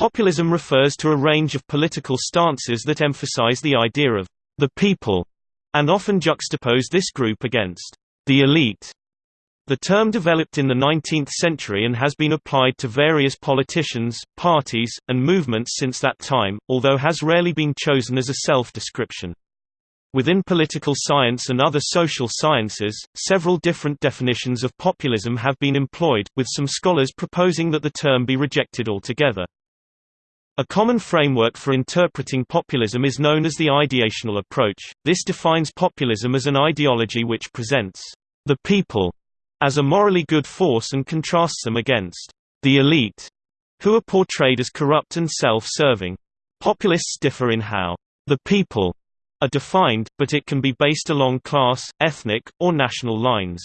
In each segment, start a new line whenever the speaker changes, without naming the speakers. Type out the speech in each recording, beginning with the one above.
Populism refers to a range of political stances that emphasize the idea of the people, and often juxtapose this group against the elite. The term developed in the 19th century and has been applied to various politicians, parties, and movements since that time, although has rarely been chosen as a self-description. Within political science and other social sciences, several different definitions of populism have been employed, with some scholars proposing that the term be rejected altogether. A common framework for interpreting populism is known as the ideational approach. This defines populism as an ideology which presents the people as a morally good force and contrasts them against the elite, who are portrayed as corrupt and self-serving. Populists differ in how the people are defined, but it can be based along class, ethnic, or national lines.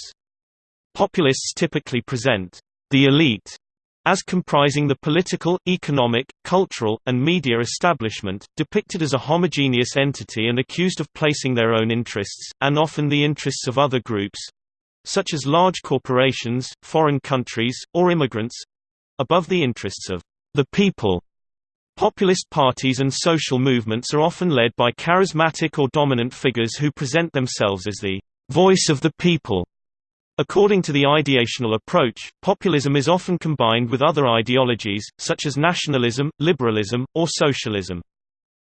Populists typically present the elite as comprising the political, economic, cultural, and media establishment, depicted as a homogeneous entity and accused of placing their own interests, and often the interests of other groups, such as large corporations, foreign countries, or immigrants above the interests of the people. Populist parties and social movements are often led by charismatic or dominant figures who present themselves as the voice of the people. According to the ideational approach, populism is often combined with other ideologies, such as nationalism, liberalism, or socialism.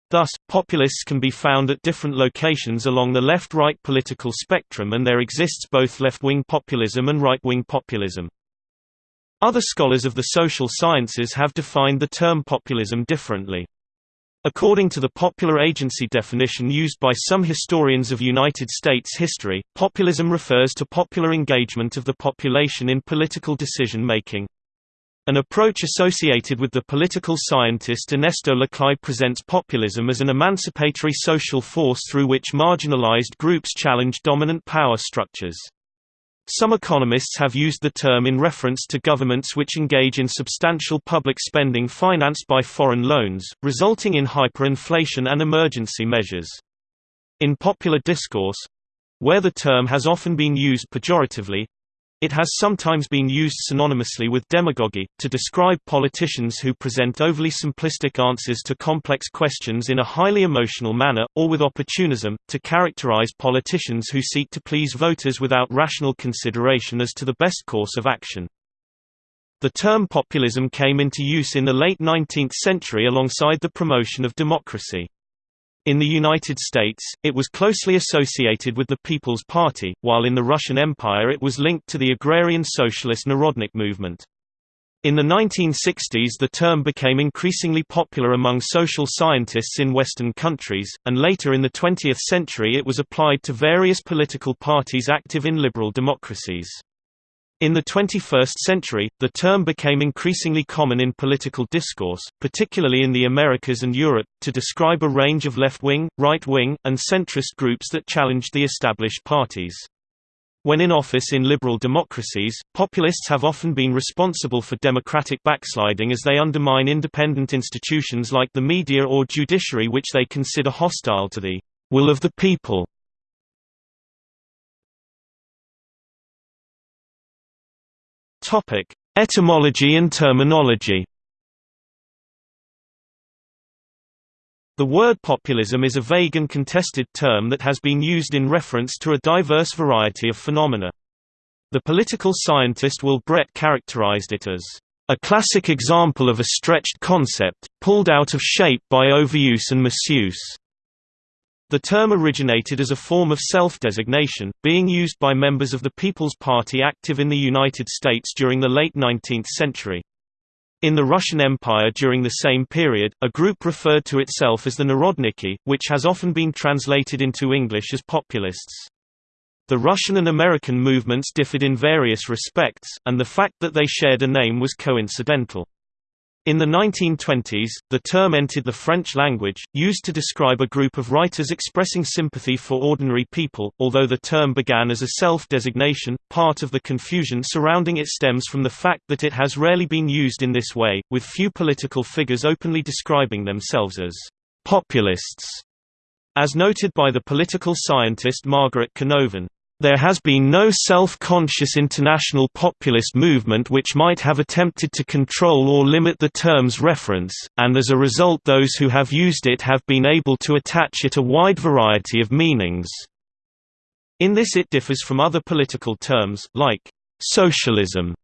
Thus, populists can be found at different locations along the left-right political spectrum and there exists both left-wing populism and right-wing populism. Other scholars of the social sciences have defined the term populism differently. According to the popular agency definition used by some historians of United States history, populism refers to popular engagement of the population in political decision-making. An approach associated with the political scientist Ernesto Laclau presents populism as an emancipatory social force through which marginalized groups challenge dominant power structures. Some economists have used the term in reference to governments which engage in substantial public spending financed by foreign loans, resulting in hyperinflation and emergency measures. In popular discourse—where the term has often been used pejoratively, it has sometimes been used synonymously with demagogy, to describe politicians who present overly simplistic answers to complex questions in a highly emotional manner, or with opportunism, to characterize politicians who seek to please voters without rational consideration as to the best course of action. The term populism came into use in the late 19th century alongside the promotion of democracy. In the United States, it was closely associated with the People's Party, while in the Russian Empire it was linked to the agrarian socialist Narodnik movement. In the 1960s the term became increasingly popular among social scientists in Western countries, and later in the 20th century it was applied to various political parties active in liberal democracies. In the 21st century, the term became increasingly common in political discourse, particularly in the Americas and Europe, to describe a range of left-wing, right-wing, and centrist groups that challenged the established parties. When in office in liberal democracies, populists have often been responsible for democratic backsliding as they undermine independent institutions like the media or judiciary which they consider hostile to the will of the people. Topic: Etymology and terminology. The word populism is a vague and contested term that has been used in reference to a diverse variety of phenomena. The political scientist Will Brett characterized it as a classic example of a stretched concept, pulled out of shape by overuse and misuse. The term originated as a form of self-designation, being used by members of the People's Party active in the United States during the late 19th century. In the Russian Empire during the same period, a group referred to itself as the Narodniki, which has often been translated into English as populists. The Russian and American movements differed in various respects, and the fact that they shared a name was coincidental. In the 1920s, the term entered the French language, used to describe a group of writers expressing sympathy for ordinary people, although the term began as a self-designation, part of the confusion surrounding it stems from the fact that it has rarely been used in this way, with few political figures openly describing themselves as populists. As noted by the political scientist Margaret Canovan, there has been no self-conscious international populist movement which might have attempted to control or limit the term's reference, and as a result those who have used it have been able to attach it a wide variety of meanings. In this it differs from other political terms, like «socialism»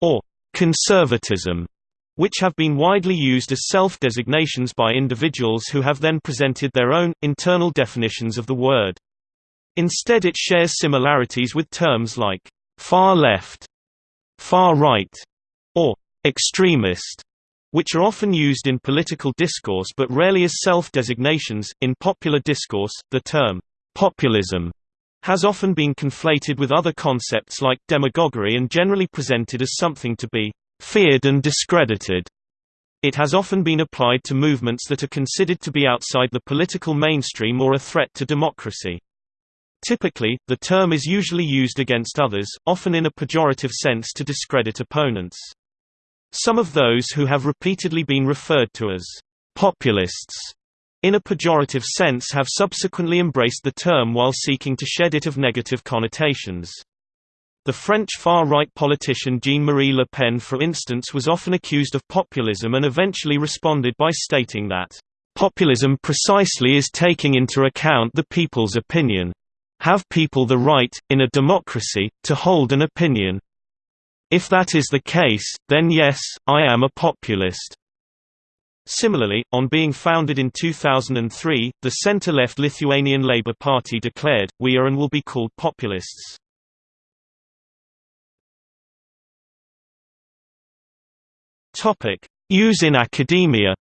or «conservatism», which have been widely used as self-designations by individuals who have then presented their own, internal definitions of the word. Instead it shares similarities with terms like «far left», «far right» or «extremist», which are often used in political discourse but rarely as self-designations. In popular discourse, the term «populism» has often been conflated with other concepts like demagoguery and generally presented as something to be feared and discredited. It has often been applied to movements that are considered to be outside the political mainstream or a threat to democracy. Typically, the term is usually used against others, often in a pejorative sense to discredit opponents. Some of those who have repeatedly been referred to as populists in a pejorative sense have subsequently embraced the term while seeking to shed it of negative connotations. The French far-right politician Jean-Marie Le Pen for instance was often accused of populism and eventually responded by stating that, "...populism precisely is taking into account the people's opinion. Have people the right, in a democracy, to hold an opinion? If that is the case, then yes, I am a populist." Similarly, on being founded in 2003, the center-left Lithuanian Labour Party declared, we are and will be called populists. Use in academia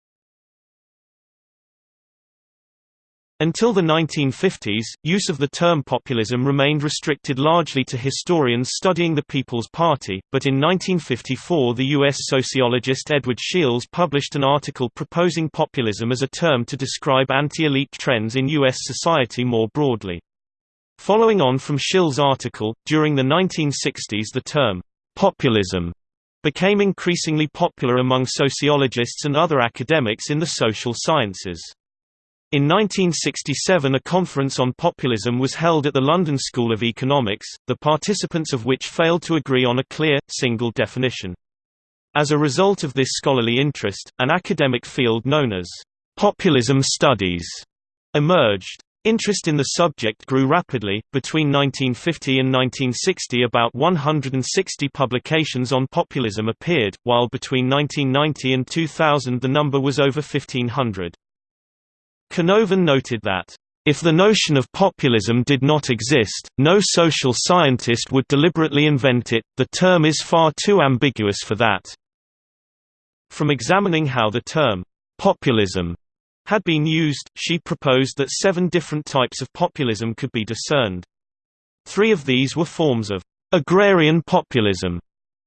Until the 1950s, use of the term populism remained restricted largely to historians studying the People's Party, but in 1954 the U.S. sociologist Edward Shils published an article proposing populism as a term to describe anti-elite trends in U.S. society more broadly. Following on from Shils' article, during the 1960s the term, populism, became increasingly popular among sociologists and other academics in the social sciences. In 1967 a conference on populism was held at the London School of Economics, the participants of which failed to agree on a clear, single definition. As a result of this scholarly interest, an academic field known as populism studies emerged. Interest in the subject grew rapidly. Between 1950 and 1960, about 160 publications on populism appeared, while between 1990 and 2000 the number was over 1500. Canovan noted that, "...if the notion of populism did not exist, no social scientist would deliberately invent it, the term is far too ambiguous for that." From examining how the term, "...populism," had been used, she proposed that seven different types of populism could be discerned. Three of these were forms of agrarian populism.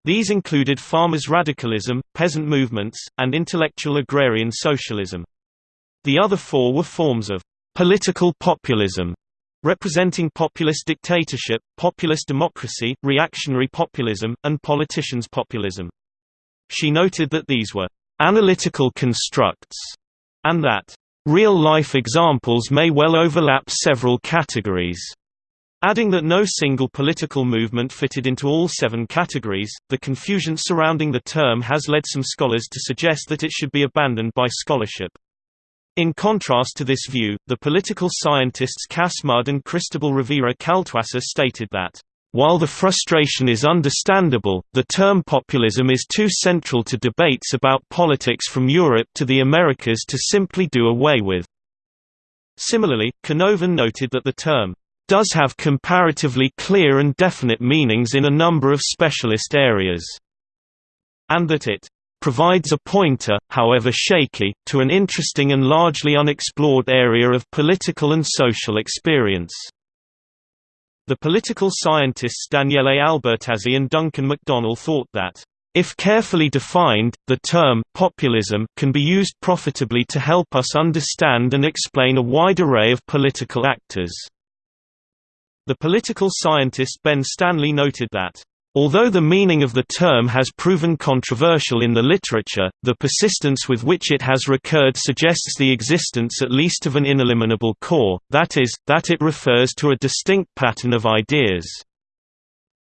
These included farmers' radicalism, peasant movements, and intellectual agrarian socialism. The other four were forms of political populism, representing populist dictatorship, populist democracy, reactionary populism, and politicians' populism. She noted that these were analytical constructs, and that real-life examples may well overlap several categories. Adding that no single political movement fitted into all seven categories, the confusion surrounding the term has led some scholars to suggest that it should be abandoned by scholarship. In contrast to this view, the political scientists Cas Mudde and Cristobal Rovira Kaltwasser stated that, "...while the frustration is understandable, the term populism is too central to debates about politics from Europe to the Americas to simply do away with." Similarly, Canovan noted that the term, "...does have comparatively clear and definite meanings in a number of specialist areas," and that it provides a pointer, however shaky, to an interesting and largely unexplored area of political and social experience. The political scientists Daniele Albertazzi and Duncan McDonnell thought that, if carefully defined, the term populism can be used profitably to help us understand and explain a wide array of political actors. The political scientist Ben Stanley noted that Although the meaning of the term has proven controversial in the literature, the persistence with which it has recurred suggests the existence at least of an ineliminable core, that is, that it refers to a distinct pattern of ideas.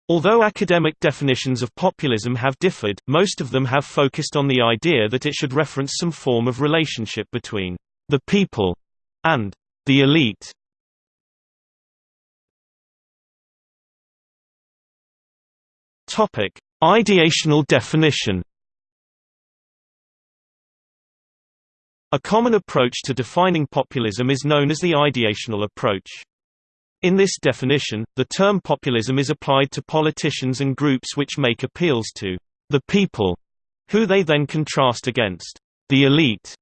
Although academic definitions of populism have differed, most of them have focused on the idea that it should reference some form of relationship between the people and the elite. Topic: Ideational definition. A common approach to defining populism is known as the ideational approach. In this definition, the term populism is applied to politicians and groups which make appeals to the people, who they then contrast against the elite.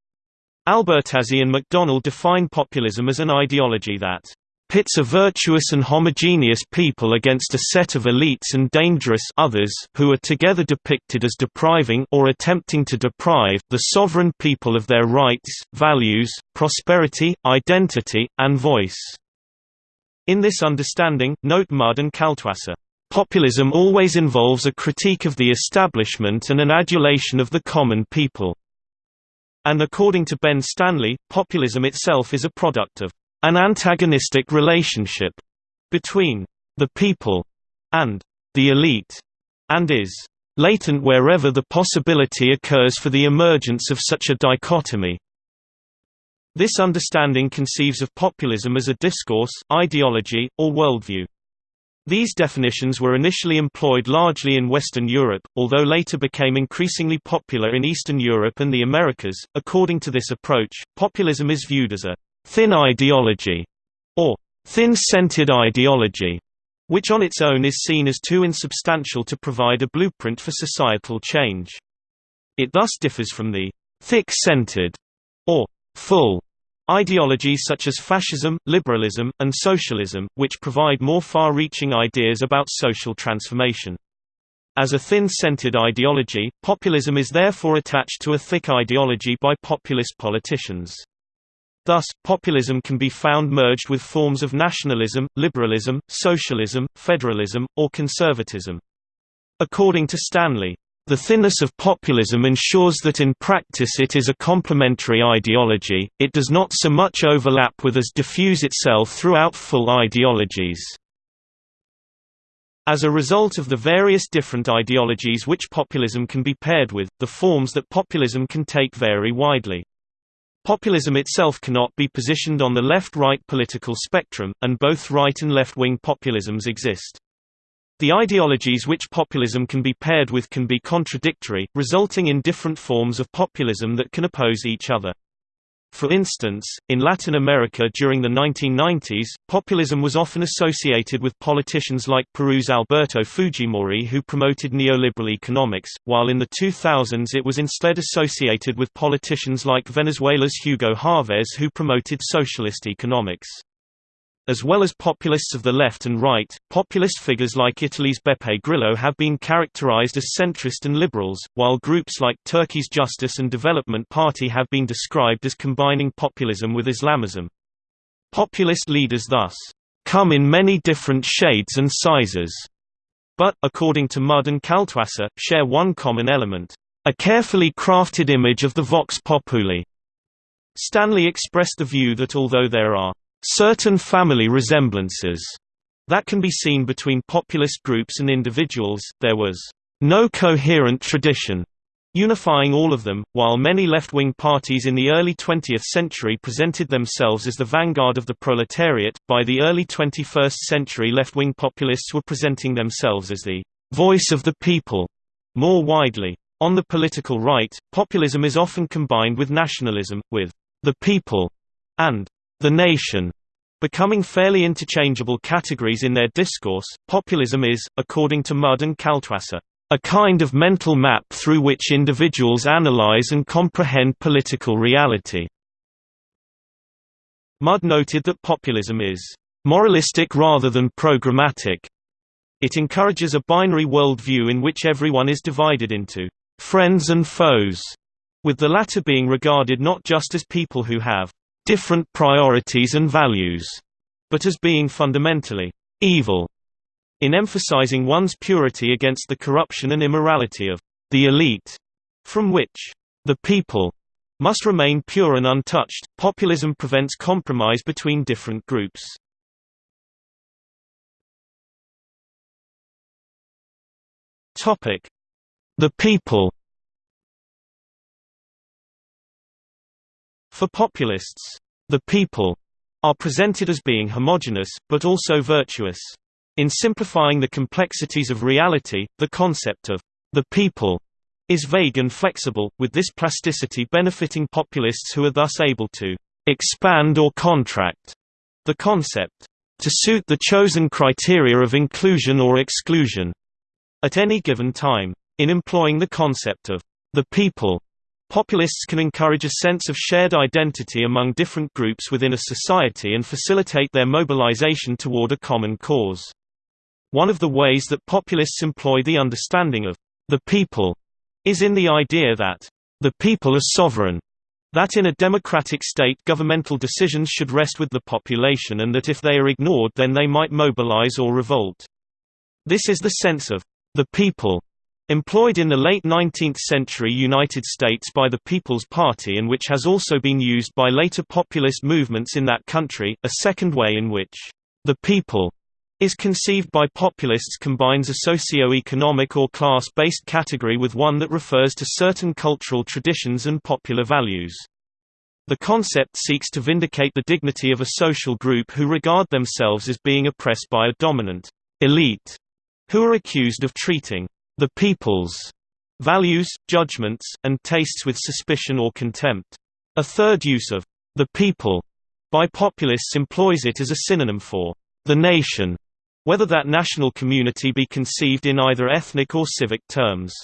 Albertazzi and McDonnell define populism as an ideology that pits a virtuous and homogeneous people against a set of elites and dangerous others who are together depicted as depriving or attempting to deprive the sovereign people of their rights, values, prosperity, identity, and voice. In this understanding, note Mudde and Kaltwasser, populism always involves a critique of the establishment and an adulation of the common people. And according to Ben Stanley, populism itself is a product of an antagonistic relationship between the people and the elite, and is latent wherever the possibility occurs for the emergence of such a dichotomy. This understanding conceives of populism as a discourse, ideology, or worldview. These definitions were initially employed largely in Western Europe, although later became increasingly popular in Eastern Europe and the Americas. According to this approach, populism is viewed as a thin ideology, or thin-centred ideology, which on its own is seen as too insubstantial to provide a blueprint for societal change. It thus differs from the thick-centred, or full, ideologies such as fascism, liberalism, and socialism, which provide more far-reaching ideas about social transformation. As a thin-centred ideology, populism is therefore attached to a thick ideology by populist politicians. Thus, populism can be found merged with forms of nationalism, liberalism, socialism, federalism, or conservatism. According to Stanley, the thinness of populism ensures that in practice it is a complementary ideology, it does not so much overlap with as diffuse itself throughout full ideologies. As a result of the various different ideologies which populism can be paired with, the forms that populism can take vary widely. Populism itself cannot be positioned on the left-right political spectrum, and both right and left-wing populisms exist. The ideologies which populism can be paired with can be contradictory, resulting in different forms of populism that can oppose each other. For instance, in Latin America during the 1990s, populism was often associated with politicians like Peru's Alberto Fujimori who promoted neoliberal economics, while in the 2000s it was instead associated with politicians like Venezuela's Hugo Chavez who promoted socialist economics. As well as populists of the left and right, populist figures like Italy's Beppe Grillo have been characterized as centrist and liberals, while groups like Turkey's Justice and Development Party have been described as combining populism with Islamism. Populist leaders thus come in many different shades and sizes, but, according to Mudde and Kaltwasser, share one common element, a carefully crafted image of the vox populi. Stanley expressed the view that although there are certain family resemblances that can be seen between populist groups and individuals, there was no coherent tradition unifying all of them, while many left-wing parties in the early 20th century presented themselves as the vanguard of the proletariat, by the early 21st century left-wing populists were presenting themselves as the voice of the people more widely. On the political right, populism is often combined with nationalism, with the people and the nation, becoming fairly interchangeable categories in their discourse. Populism is, according to Mudde and Kaltwasser, a kind of mental map through which individuals analyze and comprehend political reality. Mudde noted that populism is moralistic rather than programmatic. It encourages a binary worldview in which everyone is divided into friends and foes, with the latter being regarded not just as people who have different priorities and values, but as being fundamentally evil. in emphasizing one's purity against the corruption and immorality of the elite, from which the people must remain pure and untouched. Populism prevents compromise between different groups. Topic: The people. For populists, the people are presented as being homogeneous, but also virtuous. In simplifying the complexities of reality, the concept of the people is vague and flexible, with this plasticity benefiting populists who are thus able to expand or contract the concept to suit the chosen criteria of inclusion or exclusion at any given time. In employing the concept of the people, populists can encourage a sense of shared identity among different groups within a society and facilitate their mobilization toward a common cause. One of the ways that populists employ the understanding of the people is in the idea that the people are sovereign, that in a democratic state governmental decisions should rest with the population and that if they are ignored then they might mobilize or revolt. This is the sense of the people employed in the late 19th century United States by the People's Party and which has also been used by later populist movements in that country. A second way in which the people is conceived by populists combines a socio-economic or class-based category with one that refers to certain cultural traditions and popular values. The concept seeks to vindicate the dignity of a social group who regard themselves as being oppressed by a dominant elite, who are accused of treating the people's values, judgments, and tastes with suspicion or contempt. A third use of the people by populists employs it as a synonym for the nation, whether that national community be conceived in either ethnic or civic terms.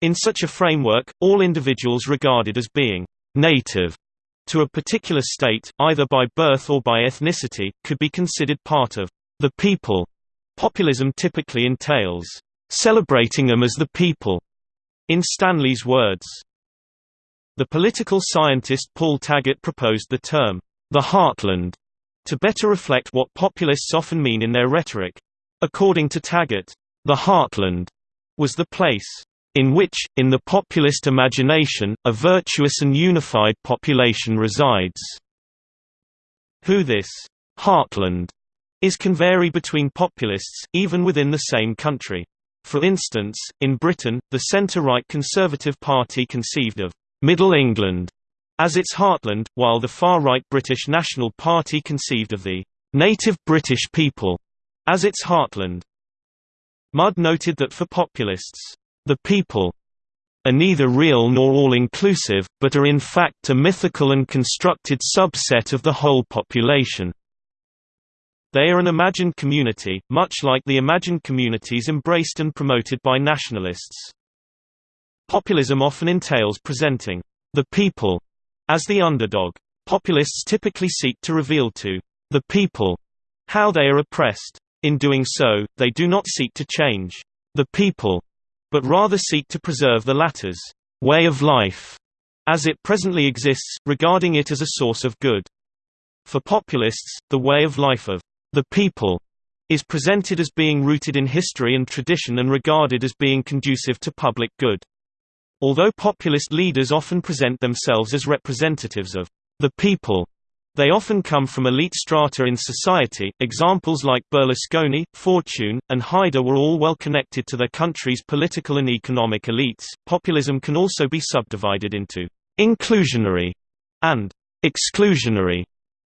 In such a framework, all individuals regarded as being native to a particular state, either by birth or by ethnicity, could be considered part of the people. Populism typically entails celebrating them as the people, in Stanley's words. The political scientist Paul Taggart proposed the term, the heartland, to better reflect what populists often mean in their rhetoric. According to Taggart, the heartland was the place in which, in the populist imagination, a virtuous and unified population resides. Who this heartland is can vary between populists, even within the same country. For instance, in Britain, the centre-right Conservative Party conceived of Middle England as its heartland, while the far-right British National Party conceived of the native British people as its heartland. Mudde noted that for populists, the people are neither real nor all-inclusive, but are in fact a mythical and constructed subset of the whole population. They are an imagined community, much like the imagined communities embraced and promoted by nationalists. Populism often entails presenting the people as the underdog, populists typically seek to reveal to the people how they are oppressed. In doing so, they do not seek to change the people, but rather seek to preserve the latter's way of life as it presently exists, regarding it as a source of good. For populists, the way of life of the people is presented as being rooted in history and tradition and regarded as being conducive to public good. Although populist leaders often present themselves as representatives of the people, they often come from elite strata in society. Examples like Berlusconi, Fortuyn, and Haider were all well connected to their country's political and economic elites. Populism can also be subdivided into inclusionary and exclusionary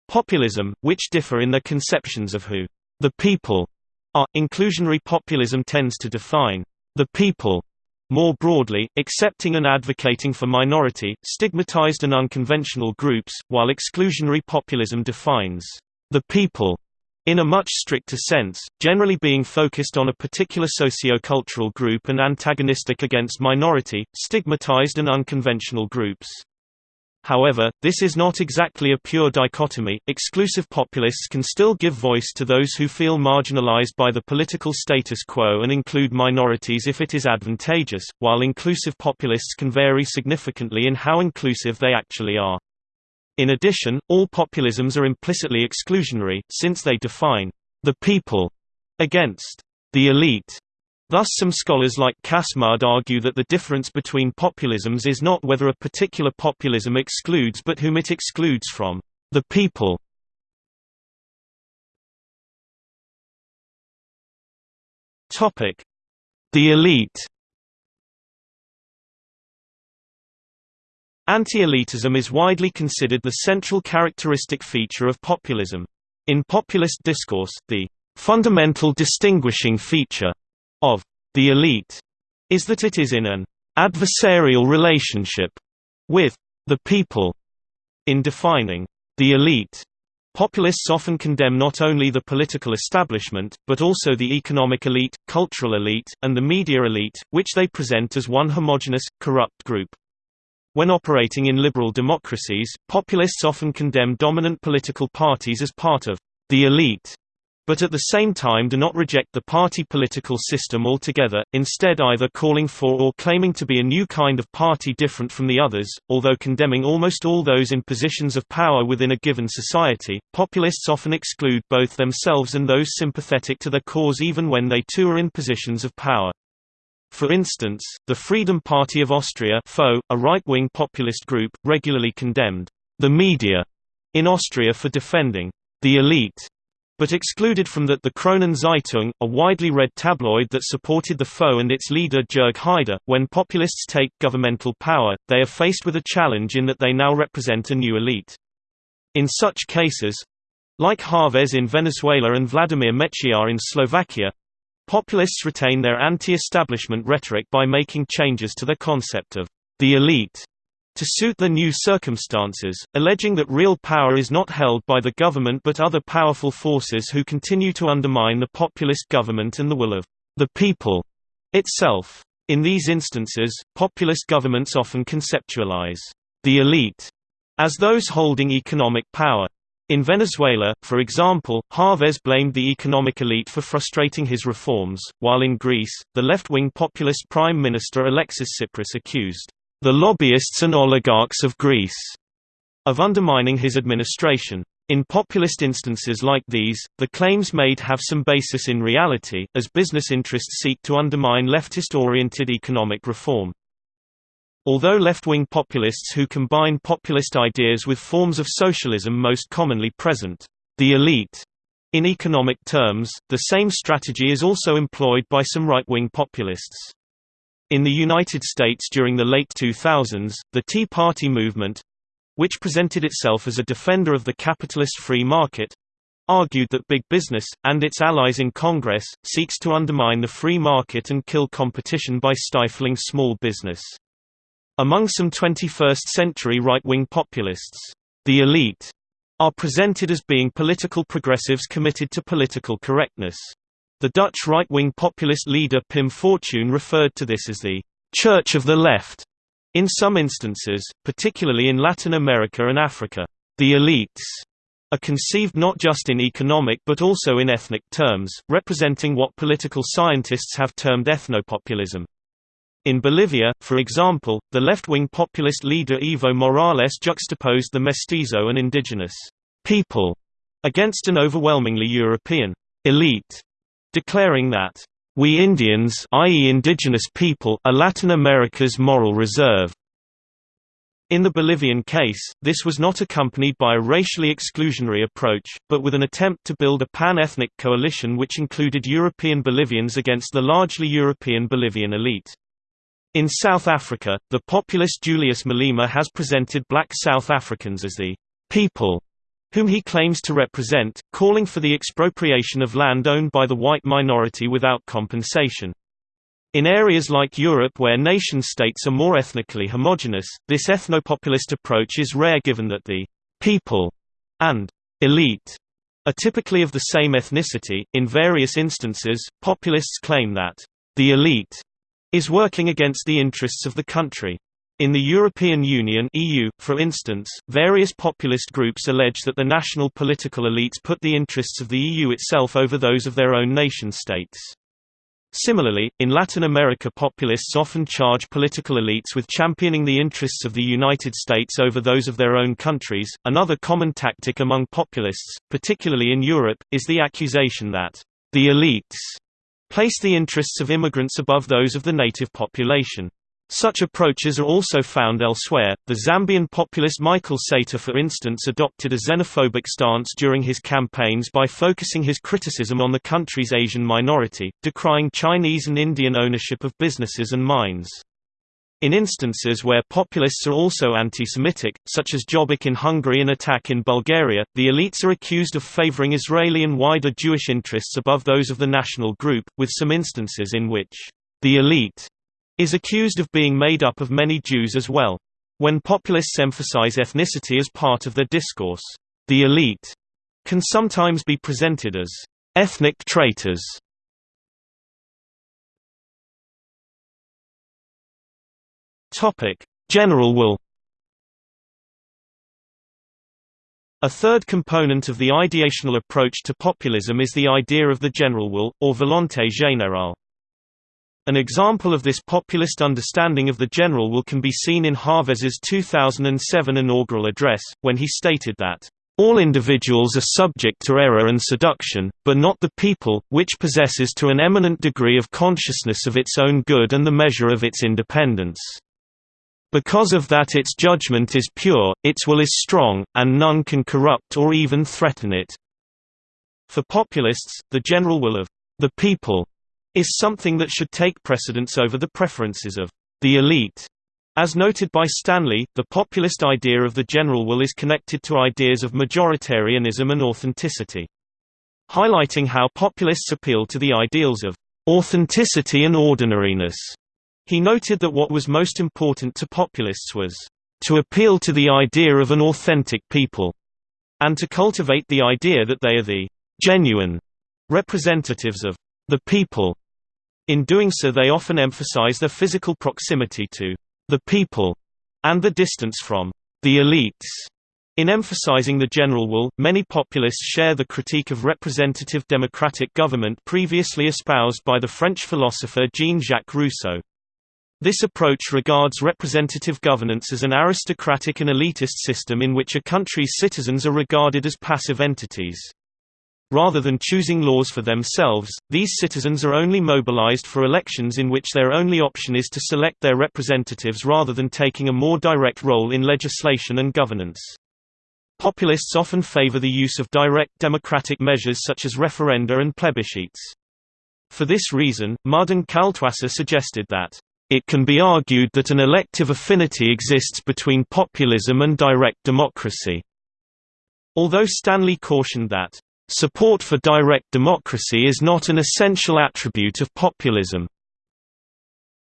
populism, which differ in their conceptions of who the people are. Inclusionary populism tends to define the people more broadly, accepting and advocating for minority, stigmatized and unconventional groups, while exclusionary populism defines the people in a much stricter sense, generally being focused on a particular socio-cultural group and antagonistic against minority, stigmatized and unconventional groups. However, this is not exactly a pure dichotomy. Exclusive populists can still give voice to those who feel marginalized by the political status quo and include minorities if it is advantageous, while inclusive populists can vary significantly in how inclusive they actually are. In addition, all populisms are implicitly exclusionary, since they define the people against the elite. Thus some scholars like Cas Mudde argue that the difference between populisms is not whether a particular populism excludes but whom it excludes from the people. Topic: The elite Anti-elitism is widely considered the central characteristic feature of populism. In populist discourse, the fundamental distinguishing feature of the elite is that it is in an adversarial relationship with the people. In defining the elite, populists often condemn not only the political establishment, but also the economic elite, cultural elite, and the media elite, which they present as one homogenous, corrupt group. When operating in liberal democracies, populists often condemn dominant political parties as part of the elite, but at the same time do not reject the party political system altogether, instead either calling for or claiming to be a new kind of party different from the others. Although condemning almost all those in positions of power within a given society, populists often exclude both themselves and those sympathetic to their cause even when they too are in positions of power. For instance, the Freedom Party of Austria a right-wing populist group, regularly condemned the media in Austria for defending the elite, but excluded from that the Kronen Zeitung, a widely read tabloid that supported the foe and its leader Jörg Haider. When populists take governmental power, they are faced with a challenge in that they now represent a new elite. In such cases like Chavez in Venezuela and Vladimir Mečiar in Slovakia Populists retain their anti-establishment rhetoric by making changes to their concept of the elite to suit the new circumstances, alleging that real power is not held by the government but other powerful forces who continue to undermine the populist government and the will of the people itself. In these instances, populist governments often conceptualize the elite as those holding economic power. In Venezuela, for example, Chavez blamed the economic elite for frustrating his reforms, while in Greece, the left-wing populist Prime Minister Alexis Tsipras accused the lobbyists and oligarchs of Greece of undermining his administration. In populist instances like these, the claims made have some basis in reality, as business interests seek to undermine leftist-oriented economic reform. Although left-wing populists who combine populist ideas with forms of socialism most commonly present, the elite, in economic terms, the same strategy is also employed by some right-wing populists. In the United States during the late 2000s, the Tea Party movement which presented itself as a defender of the capitalist free market argued that big business, and its allies in Congress, seeks to undermine the free market and kill competition by stifling small business. Among some 21st-century right-wing populists, the elite are presented as being political progressives committed to political correctness. The Dutch right-wing populist leader Pim Fortuyn referred to this as the «church of the left» in some instances, particularly in Latin America and Africa. The elites are conceived not just in economic but also in ethnic terms, representing what political scientists have termed ethnopopulism. In Bolivia, for example, the left-wing populist leader Evo Morales juxtaposed the mestizo and indigenous people against an overwhelmingly European elite, declaring that we Indians i.e. indigenous people are Latin America's moral reserve. In the Bolivian case, this was not accompanied by a racially exclusionary approach, but with an attempt to build a pan-ethnic coalition which included European Bolivians against the largely European Bolivian elite. In South Africa, the populist Julius Malema has presented black South Africans as the people whom he claims to represent, calling for the expropriation of land owned by the white minority without compensation. In areas like Europe where nation-states are more ethnically homogenous, this ethnopopulist approach is rare given that the people and elite are typically of the same ethnicity. In various instances, populists claim that the elite is working against the interests of the country. In the European Union EU, for instance, various populist groups allege that the national political elites put the interests of the EU itself over those of their own nation-states. Similarly, in Latin America populists often charge political elites with championing the interests of the United States over those of their own countries. Another common tactic among populists, particularly in Europe, is the accusation that the elites place the interests of immigrants above those of the native population. Such approaches are also found elsewhere. The Zambian populist Michael Sata, for instance, adopted a xenophobic stance during his campaigns by focusing his criticism on the country's Asian minority, decrying Chinese and Indian ownership of businesses and mines. In instances where populists are also anti-Semitic, such as Jobbik in Hungary and Attack in Bulgaria, the elites are accused of favoring Israeli and wider Jewish interests above those of the national group, with some instances in which the elite is accused of being made up of many Jews as well. When populists emphasize ethnicity as part of their discourse, the elite can sometimes be presented as ethnic traitors. Topic: General will A third component of the ideational approach to populism is the idea of the general will, or volonté générale. An example of this populist understanding of the general will can be seen in Chávez's 2007 inaugural address, when he stated that, "...all individuals are subject to error and seduction, but not the people, which possesses to an eminent degree of consciousness of its own good and the measure of its independence. Because of that its judgment is pure, its will is strong, and none can corrupt or even threaten it." For populists, the general will of the people is something that should take precedence over the preferences of the elite. As noted by Stanley, the populist idea of the general will is connected to ideas of majoritarianism and authenticity. Highlighting how populists appeal to the ideals of authenticity and ordinariness, he noted that what was most important to populists was to appeal to the idea of an authentic people, and to cultivate the idea that they are the genuine representatives of the people. In doing so they often emphasize their physical proximity to the people and the distance from the elites. In emphasizing the general will, many populists share the critique of representative democratic government previously espoused by the French philosopher Jean-Jacques Rousseau. This approach regards representative governance as an aristocratic and elitist system in which a country's citizens are regarded as passive entities. Rather than choosing laws for themselves, these citizens are only mobilized for elections in which their only option is to select their representatives rather than taking a more direct role in legislation and governance. Populists often favor the use of direct democratic measures such as referenda and plebiscites. For this reason, Mudde Kaltwasser suggested that, "...it can be argued that an elective affinity exists between populism and direct democracy." Although Stanley cautioned that, Support for direct democracy is not an essential attribute of populism.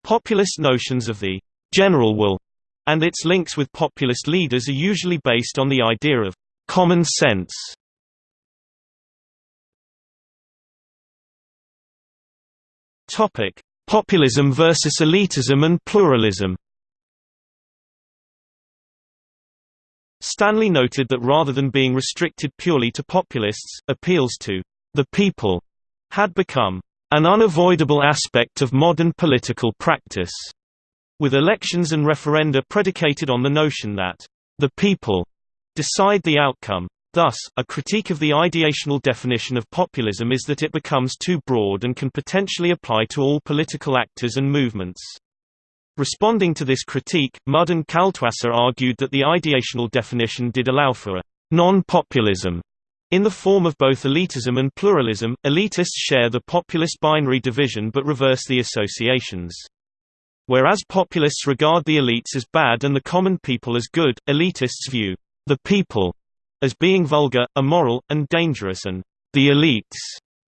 Populist notions of the general will and its links with populist leaders are usually based on the idea of common sense. Topic: Populism versus elitism and pluralism. Stanley noted that rather than being restricted purely to populists, appeals to the people had become an unavoidable aspect of modern political practice, with elections and referenda predicated on the notion that the people decide the outcome. Thus, a critique of the ideational definition of populism is that it becomes too broad and can potentially apply to all political actors and movements. Responding to this critique, Mudde and Kaltwasser argued that the ideational definition did allow for a non-populism in the form of both elitism and pluralism. Elitists share the populist binary division but reverse the associations. Whereas populists regard the elites as bad and the common people as good, elitists view the people as being vulgar, immoral, and dangerous and the elites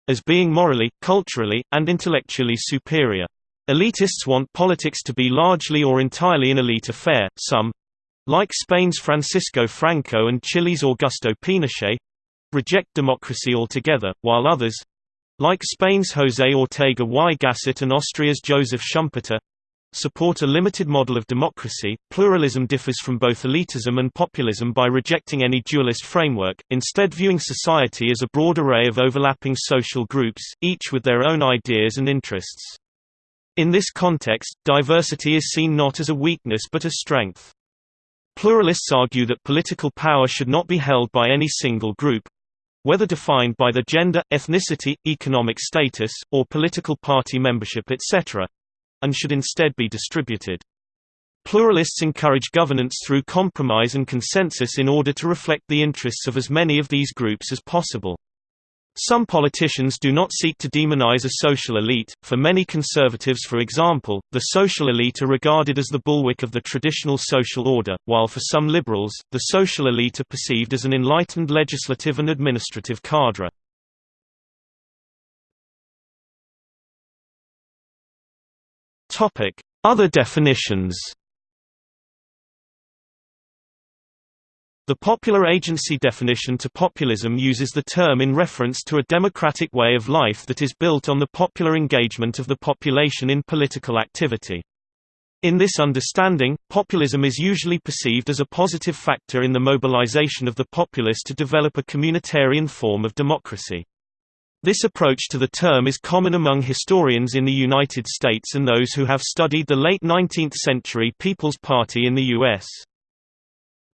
as being morally, culturally, and intellectually superior. Elitists want politics to be largely or entirely an elite affair, some like Spain's Francisco Franco and Chile's Augusto Pinochet reject democracy altogether, while others like Spain's José Ortega y Gasset and Austria's Joseph Schumpeter support a limited model of democracy. Pluralism differs from both elitism and populism by rejecting any dualist framework, instead viewing society as a broad array of overlapping social groups, each with their own ideas and interests. In this context, diversity is seen not as a weakness but a strength. Pluralists argue that political power should not be held by any single group, whether defined by their gender, ethnicity, economic status, or political party membership etc.—and should instead be distributed. Pluralists encourage governance through compromise and consensus in order to reflect the interests of as many of these groups as possible. Some politicians do not seek to demonize a social elite. For many conservatives, for example, the social elite are regarded as the bulwark of the traditional social order, while for some liberals, the social elite are perceived as an enlightened legislative and administrative cadre. Other definitions. The popular agency definition to populism uses the term in reference to a democratic way of life that is built on the popular engagement of the population in political activity. In this understanding, populism is usually perceived as a positive factor in the mobilization of the populace to develop a communitarian form of democracy. This approach to the term is common among historians in the United States and those who have studied the late 19th century People's Party in the U.S.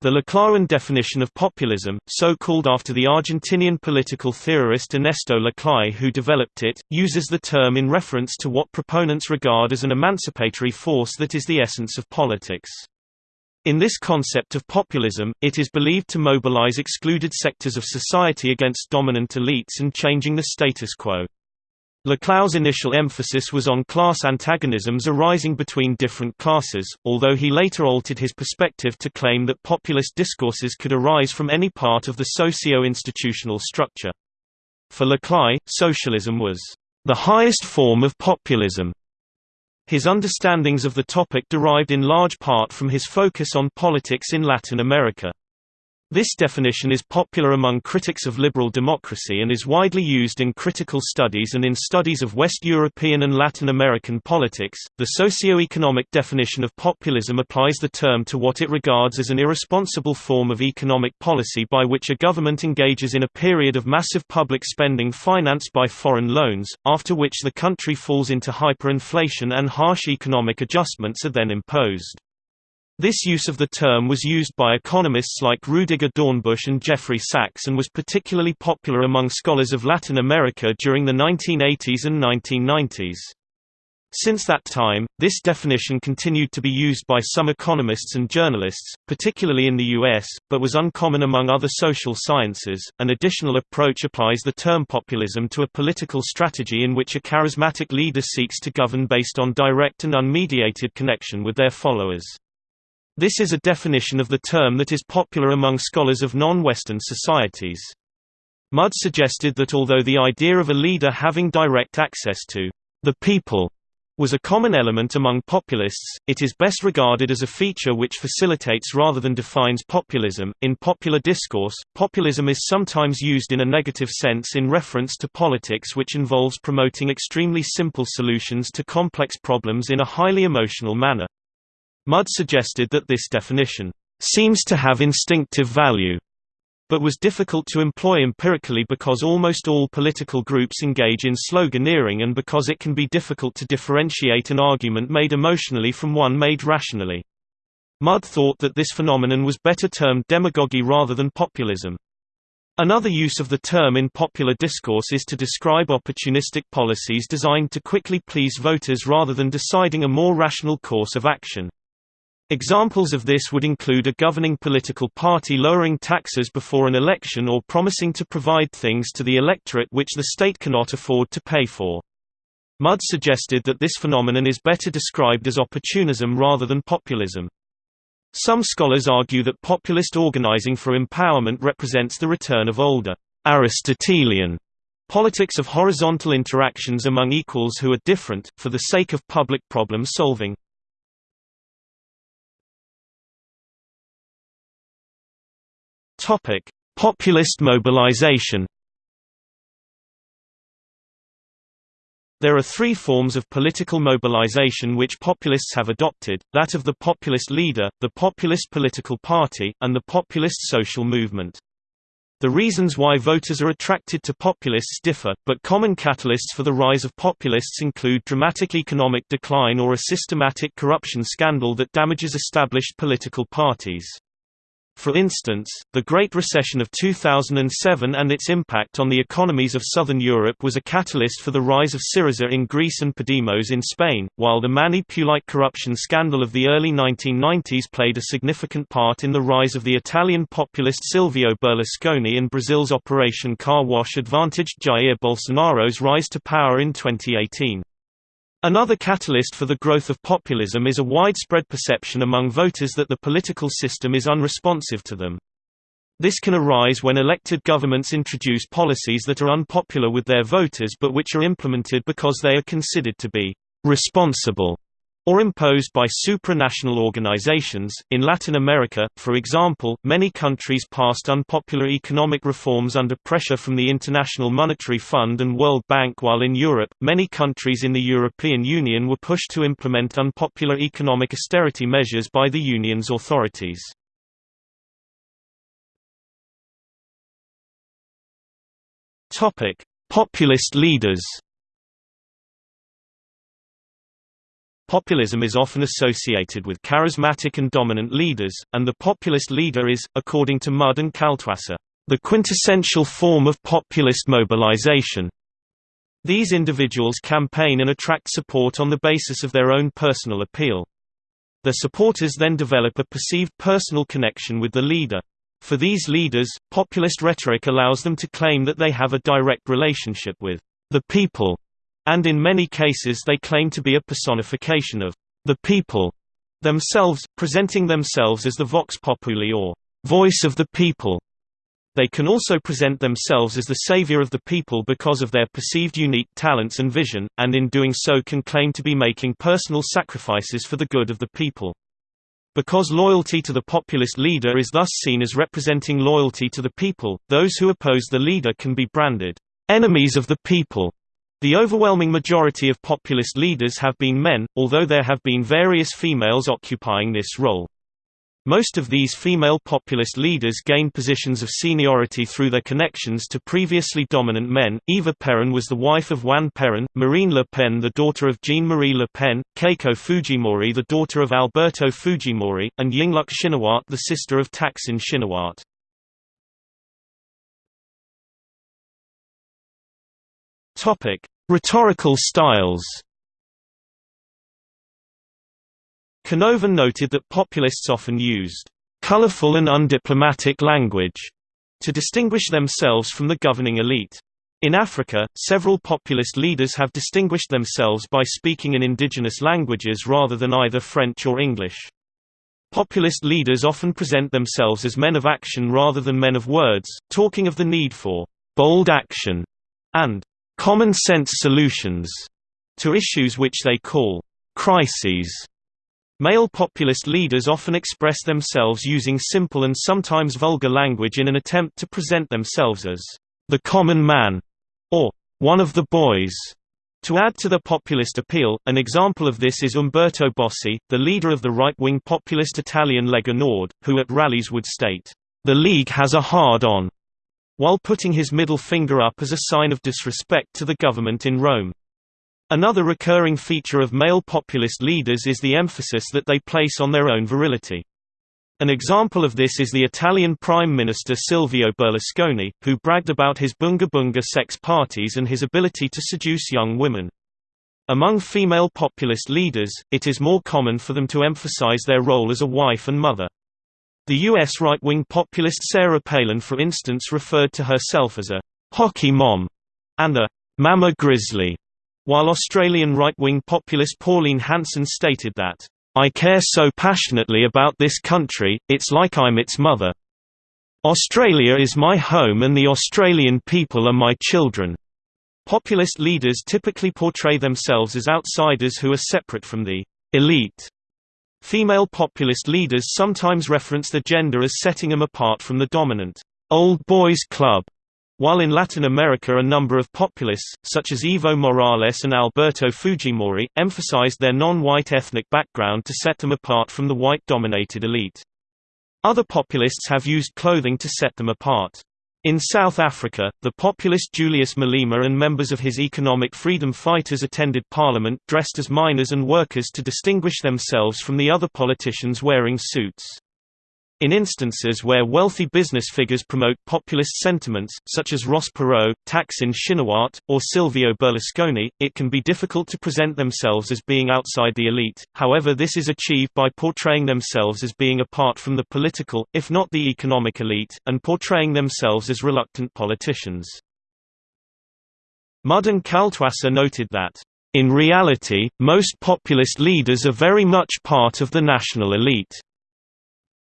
The Laclauan definition of populism, so called after the Argentinian political theorist Ernesto Laclau who developed it, uses the term in reference to what proponents regard as an emancipatory force that is the essence of politics. In this concept of populism, it is believed to mobilize excluded sectors of society against dominant elites and changing the status quo. Laclau's initial emphasis was on class antagonisms arising between different classes, although he later altered his perspective to claim that populist discourses could arise from any part of the socio-institutional structure. For Laclau, socialism was the highest form of populism. His understandings of the topic derived in large part from his focus on politics in Latin America. This definition is popular among critics of liberal democracy and is widely used in critical studies and in studies of West European and Latin American politics. The socio-economic definition of populism applies the term to what it regards as an irresponsible form of economic policy by which a government engages in a period of massive public spending financed by foreign loans, after which the country falls into hyperinflation and harsh economic adjustments are then imposed. This use of the term was used by economists like Rudiger Dornbusch and Jeffrey Sachs and was particularly popular among scholars of Latin America during the 1980s and 1990s. Since that time, this definition continued to be used by some economists and journalists, particularly in the US, but was uncommon among other social sciences. An additional approach applies the term populism to a political strategy in which a charismatic leader seeks to govern based on direct and unmediated connection with their followers. This is a definition of the term that is popular among scholars of non-Western societies. Mudde suggested that although the idea of a leader having direct access to the people was a common element among populists, it is best regarded as a feature which facilitates rather than defines populism. In popular discourse, populism is sometimes used in a negative sense in reference to politics which involves promoting extremely simple solutions to complex problems in a highly emotional manner. Mudde suggested that this definition seems to have instinctive value, but was difficult to employ empirically because almost all political groups engage in sloganeering and because it can be difficult to differentiate an argument made emotionally from one made rationally. Mudde thought that this phenomenon was better termed demagogy rather than populism. Another use of the term in popular discourse is to describe opportunistic policies designed to quickly please voters rather than deciding a more rational course of action. Examples of this would include a governing political party lowering taxes before an election or promising to provide things to the electorate which the state cannot afford to pay for. Mudde suggested that this phenomenon is better described as opportunism rather than populism. Some scholars argue that populist organizing for empowerment represents the return of older, Aristotelian politics of horizontal interactions among equals who are different, for the sake of public problem solving. Topic: Populist mobilization. There are three forms of political mobilization which populists have adopted, that of the populist leader, the populist political party, and the populist social movement. The reasons why voters are attracted to populists differ, but common catalysts for the rise of populists include dramatic economic decline or a systematic corruption scandal that damages established political parties. For instance, the Great Recession of 2007 and its impact on the economies of southern Europe was a catalyst for the rise of Syriza in Greece and Podemos in Spain, while the Mani Pulite corruption scandal of the early 1990s played a significant part in the rise of the Italian populist Silvio Berlusconi and Brazil's Operation Car Wash advantaged Jair Bolsonaro's rise to power in 2018. Another catalyst for the growth of populism is a widespread perception among voters that the political system is unresponsive to them. This can arise when elected governments introduce policies that are unpopular with their voters but which are implemented because they are considered to be responsible or imposed by supranational organizations. In Latin America, for example, many countries passed unpopular economic reforms under pressure from the International Monetary Fund and World Bank, while in Europe, many countries in the European Union were pushed to implement unpopular economic austerity measures by the Union's authorities. Populist leaders Populism is often associated with charismatic and dominant leaders, and the populist leader is, according to Mudde and Kaltwasser, the quintessential form of populist mobilization. These individuals campaign and attract support on the basis of their own personal appeal. Their supporters then develop a perceived personal connection with the leader. For these leaders, populist rhetoric allows them to claim that they have a direct relationship with the people and in many cases they claim to be a personification of the people themselves, presenting themselves as the vox populi or voice of the people. They can also present themselves as the savior of the people because of their perceived unique talents and vision, and in doing so can claim to be making personal sacrifices for the good of the people. Because loyalty to the populist leader is thus seen as representing loyalty to the people, those who oppose the leader can be branded enemies of the people the overwhelming majority of populist leaders have been men, although there have been various females occupying this role. Most of these female populist leaders gained positions of seniority through their connections to previously dominant men. Eva Peron was the wife of Juan Perón, Marine Le Pen the daughter of Jean-Marie Le Pen, Keiko Fujimori the daughter of Alberto Fujimori, and Yingluck Shinawatra the sister of Thaksin Shinawatra. Topic: Rhetorical styles. Canovan noted that populists often used colorful and undiplomatic language to distinguish themselves from the governing elite. In Africa, several populist leaders have distinguished themselves by speaking in indigenous languages rather than either French or English. Populist leaders often present themselves as men of action rather than men of words, talking of the need for bold action and common-sense solutions to issues which they call crises. Male populist leaders often express themselves using simple and sometimes vulgar language in an attempt to present themselves as the common man or one of the boys. To add to the populist appeal, an example of this is Umberto Bossi, the leader of the right-wing populist Italian Lega Nord, who at rallies would state, "The League has a hard-on while putting his middle finger up as a sign of disrespect to the government in Rome. Another recurring feature of male populist leaders is the emphasis that they place on their own virility. An example of this is the Italian Prime Minister Silvio Berlusconi, who bragged about his bunga bunga sex parties and his ability to seduce young women. Among female populist leaders, it is more common for them to emphasize their role as a wife and mother. The U.S. right-wing populist Sarah Palin for instance referred to herself as a «hockey mom» and a «mama grizzly», while Australian right-wing populist Pauline Hanson stated that, "...I care so passionately about this country, it's like I'm its mother. Australia is my home and the Australian people are my children." Populist leaders typically portray themselves as outsiders who are separate from the elite Female populist leaders sometimes reference the gender as setting them apart from the dominant old boys club, while in Latin America a number of populists, such as Evo Morales and Alberto Fujimori, emphasized their non-white ethnic background to set them apart from the white-dominated elite. Other populists have used clothing to set them apart. In South Africa, the populist Julius Malema and members of his economic freedom fighters attended parliament dressed as miners and workers to distinguish themselves from the other politicians wearing suits. In instances where wealthy business figures promote populist sentiments, such as Ross Perot, Thaksin Shinawatra, or Silvio Berlusconi, it can be difficult to present themselves as being outside the elite, however this is achieved by portraying themselves as being apart from the political, if not the economic elite, and portraying themselves as reluctant politicians. Mudden Kaltwasser noted that, "...in reality, most populist leaders are very much part of the national elite."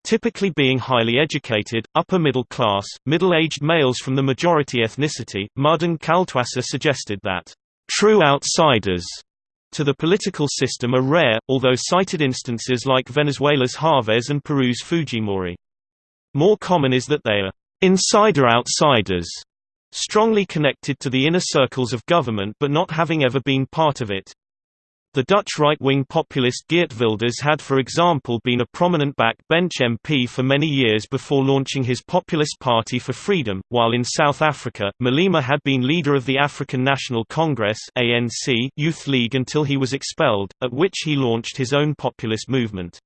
Typically being highly educated, upper-middle class, middle-aged males from the majority ethnicity, Mudde and Kaltwasser suggested that, "...true outsiders," to the political system are rare, although cited instances like Venezuela's Chavez and Peru's Fujimori. More common is that they are insider outsiders, strongly connected to the inner circles of government but not having ever been part of it. The Dutch right-wing populist Geert Wilders had for example been a prominent backbench MP for many years before launching his Populist Party for Freedom, while in South Africa, Malema had been leader of the African National Congress ANC Youth League until he was expelled, at which he launched his own populist movement.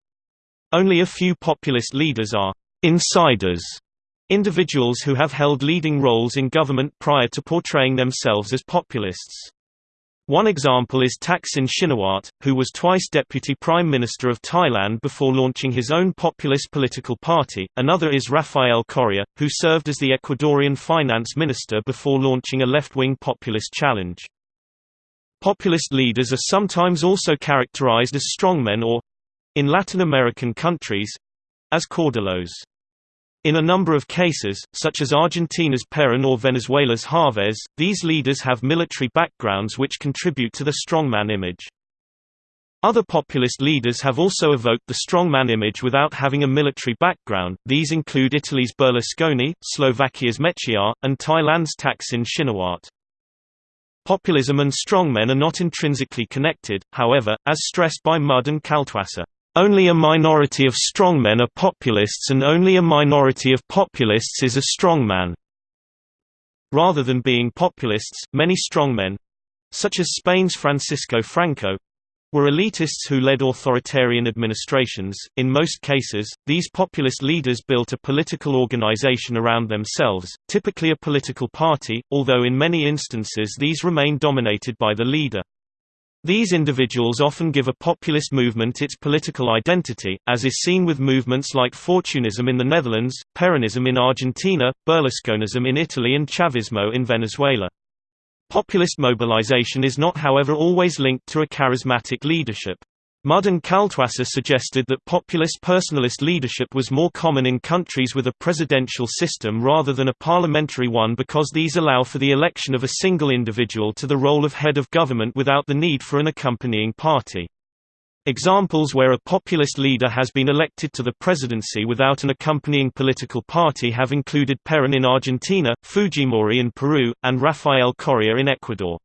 Only a few populist leaders are «insiders», individuals who have held leading roles in government prior to portraying themselves as populists. One example is Thaksin Shinawat, who was twice Deputy Prime Minister of Thailand before launching his own populist political party, another is Rafael Correa, who served as the Ecuadorian finance minister before launching a left-wing populist challenge. Populist leaders are sometimes also characterized as strongmen or—in Latin American countries—as caudillos. In a number of cases, such as Argentina's Perón or Venezuela's Chavez, these leaders have military backgrounds which contribute to the strongman image. Other populist leaders have also evoked the strongman image without having a military background, these include Italy's Berlusconi, Slovakia's Mečiar, and Thailand's Thaksin Shinawatra. Populism and strongmen are not intrinsically connected, however, as stressed by Mudde and Kaltwasser. Only a minority of strongmen are populists and only a minority of populists is a strongman. Rather than being populists, many strongmen—such as Spain's Francisco Franco, were elitists who led authoritarian administrations. In most cases, these populist leaders built a political organization around themselves, typically a political party, although in many instances these remain dominated by the leader. These individuals often give a populist movement its political identity, as is seen with movements like Fortuynism in the Netherlands, Peronism in Argentina, Berlusconism in Italy and Chavismo in Venezuela. Populist mobilization is not however always linked to a charismatic leadership. And Kaltwasser suggested that populist personalist leadership was more common in countries with a presidential system rather than a parliamentary one because these allow for the election of a single individual to the role of head of government without the need for an accompanying party. Examples where a populist leader has been elected to the presidency without an accompanying political party have included Perón in Argentina, Fujimori in Peru, and Rafael Correa in Ecuador.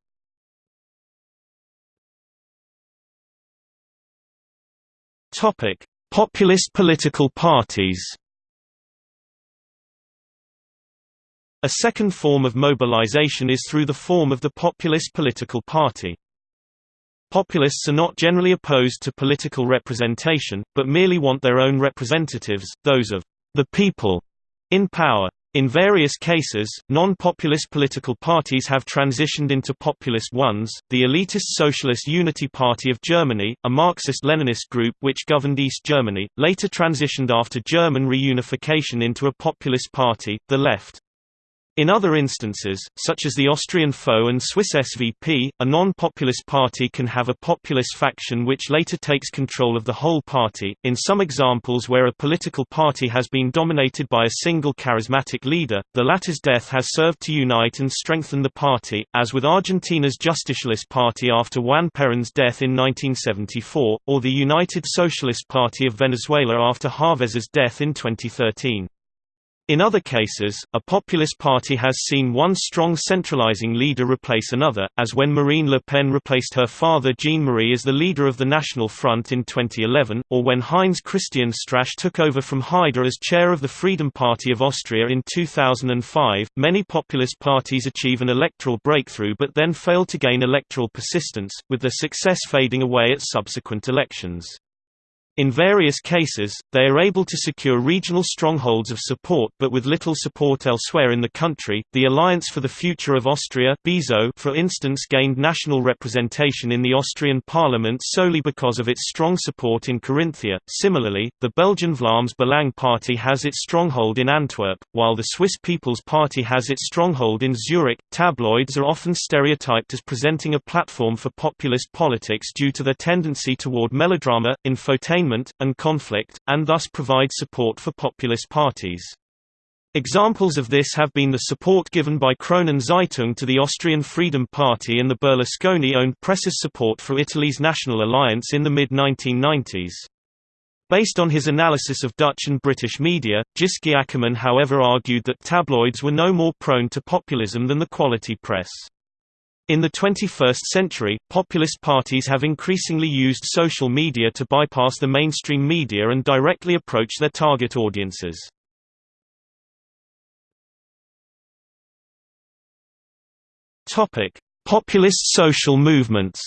Topic: Populist political parties. A second form of mobilization is through the form of the populist political party. Populists are not generally opposed to political representation, but merely want their own representatives, those of the people, in power. In various cases, non-populist political parties have transitioned into populist ones. The elitist Socialist Unity Party of Germany, a Marxist-Leninist group which governed East Germany, later transitioned after German reunification into a populist party, the Left. In other instances, such as the Austrian FO and Swiss SVP, a non-populist party can have a populist faction which later takes control of the whole party. In some examples where a political party has been dominated by a single charismatic leader, the latter's death has served to unite and strengthen the party, as with Argentina's Justicialist Party after Juan Perón's death in 1974, or the United Socialist Party of Venezuela after Chávez's death in 2013. In other cases, a populist party has seen one strong centralizing leader replace another, as when Marine Le Pen replaced her father Jean-Marie as the leader of the National Front in 2011, or when Heinz Christian Strache took over from Haider as chair of the Freedom Party of Austria in 2005. Many populist parties achieve an electoral breakthrough but then fail to gain electoral persistence, with their success fading away at subsequent elections. In various cases, they are able to secure regional strongholds of support but with little support elsewhere in the country. The Alliance for the Future of Austria for instance, gained national representation in the Austrian parliament solely because of its strong support in Carinthia. Similarly, the Belgian Vlaams Belang party has its stronghold in Antwerp, while the Swiss People's Party has its stronghold in Zurich. Tabloids are often stereotyped as presenting a platform for populist politics due to their tendency toward melodrama, infotainment and conflict, and thus provide support for populist parties. Examples of this have been the support given by Kronen Zeitung to the Austrian Freedom Party and the Berlusconi-owned press's support for Italy's National Alliance in the mid-1990s. Based on his analysis of Dutch and British media, Tjitske Akkerman however argued that tabloids were no more prone to populism than the quality press. In the 21st century, populist parties have increasingly used social media to bypass the mainstream media and directly approach their target audiences. Populist social movements.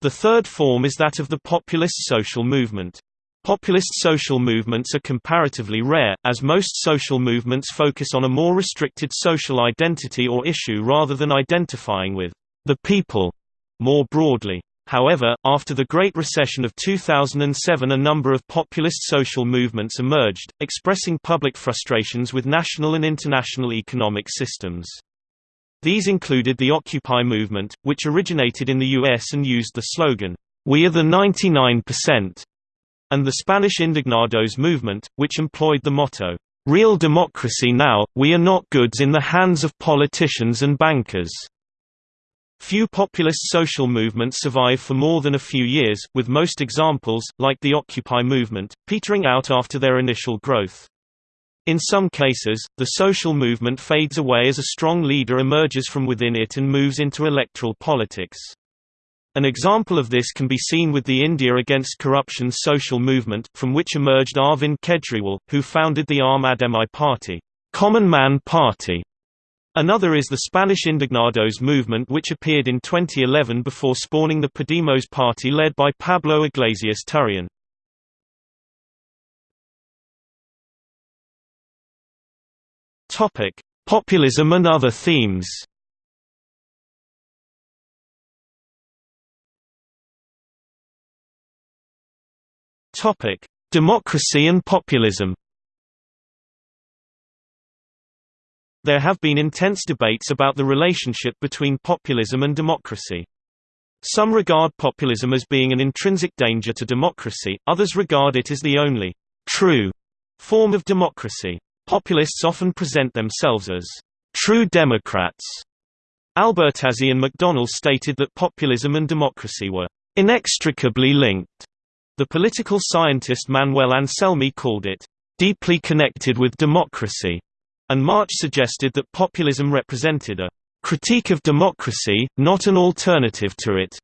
The third form is that of the populist social movement. Populist social movements are comparatively rare, as most social movements focus on a more restricted social identity or issue rather than identifying with the people more broadly. However, after the Great Recession of 2007 a number of populist social movements emerged, expressing public frustrations with national and international economic systems. These included the Occupy movement, which originated in the US and used the slogan, "We are the 99%." And the Spanish Indignados movement, which employed the motto, "'Real democracy now, we are not goods in the hands of politicians and bankers'". Few populist social movements survive for more than a few years, with most examples, like the Occupy movement, petering out after their initial growth. In some cases, the social movement fades away as a strong leader emerges from within it and moves into electoral politics. An example of this can be seen with the India Against Corruption social movement, from which emerged Arvind Kejriwal, who founded the Aam Aadmi Party, Common Man Party. Another is the Spanish Indignados movement which appeared in 2011 before spawning the Podemos party led by Pablo Iglesias Turrion. Populism and other themes Topic: Democracy and populism. There have been intense debates about the relationship between populism and democracy. Some regard populism as being an intrinsic danger to democracy, others regard it as the only true form of democracy. Populists often present themselves as true Democrats. Albertazzi and McDonnell stated that populism and democracy were inextricably linked. The political scientist Manuel Anselmi called it, "...deeply connected with democracy", and March suggested that populism represented a "...critique of democracy, not an alternative to it."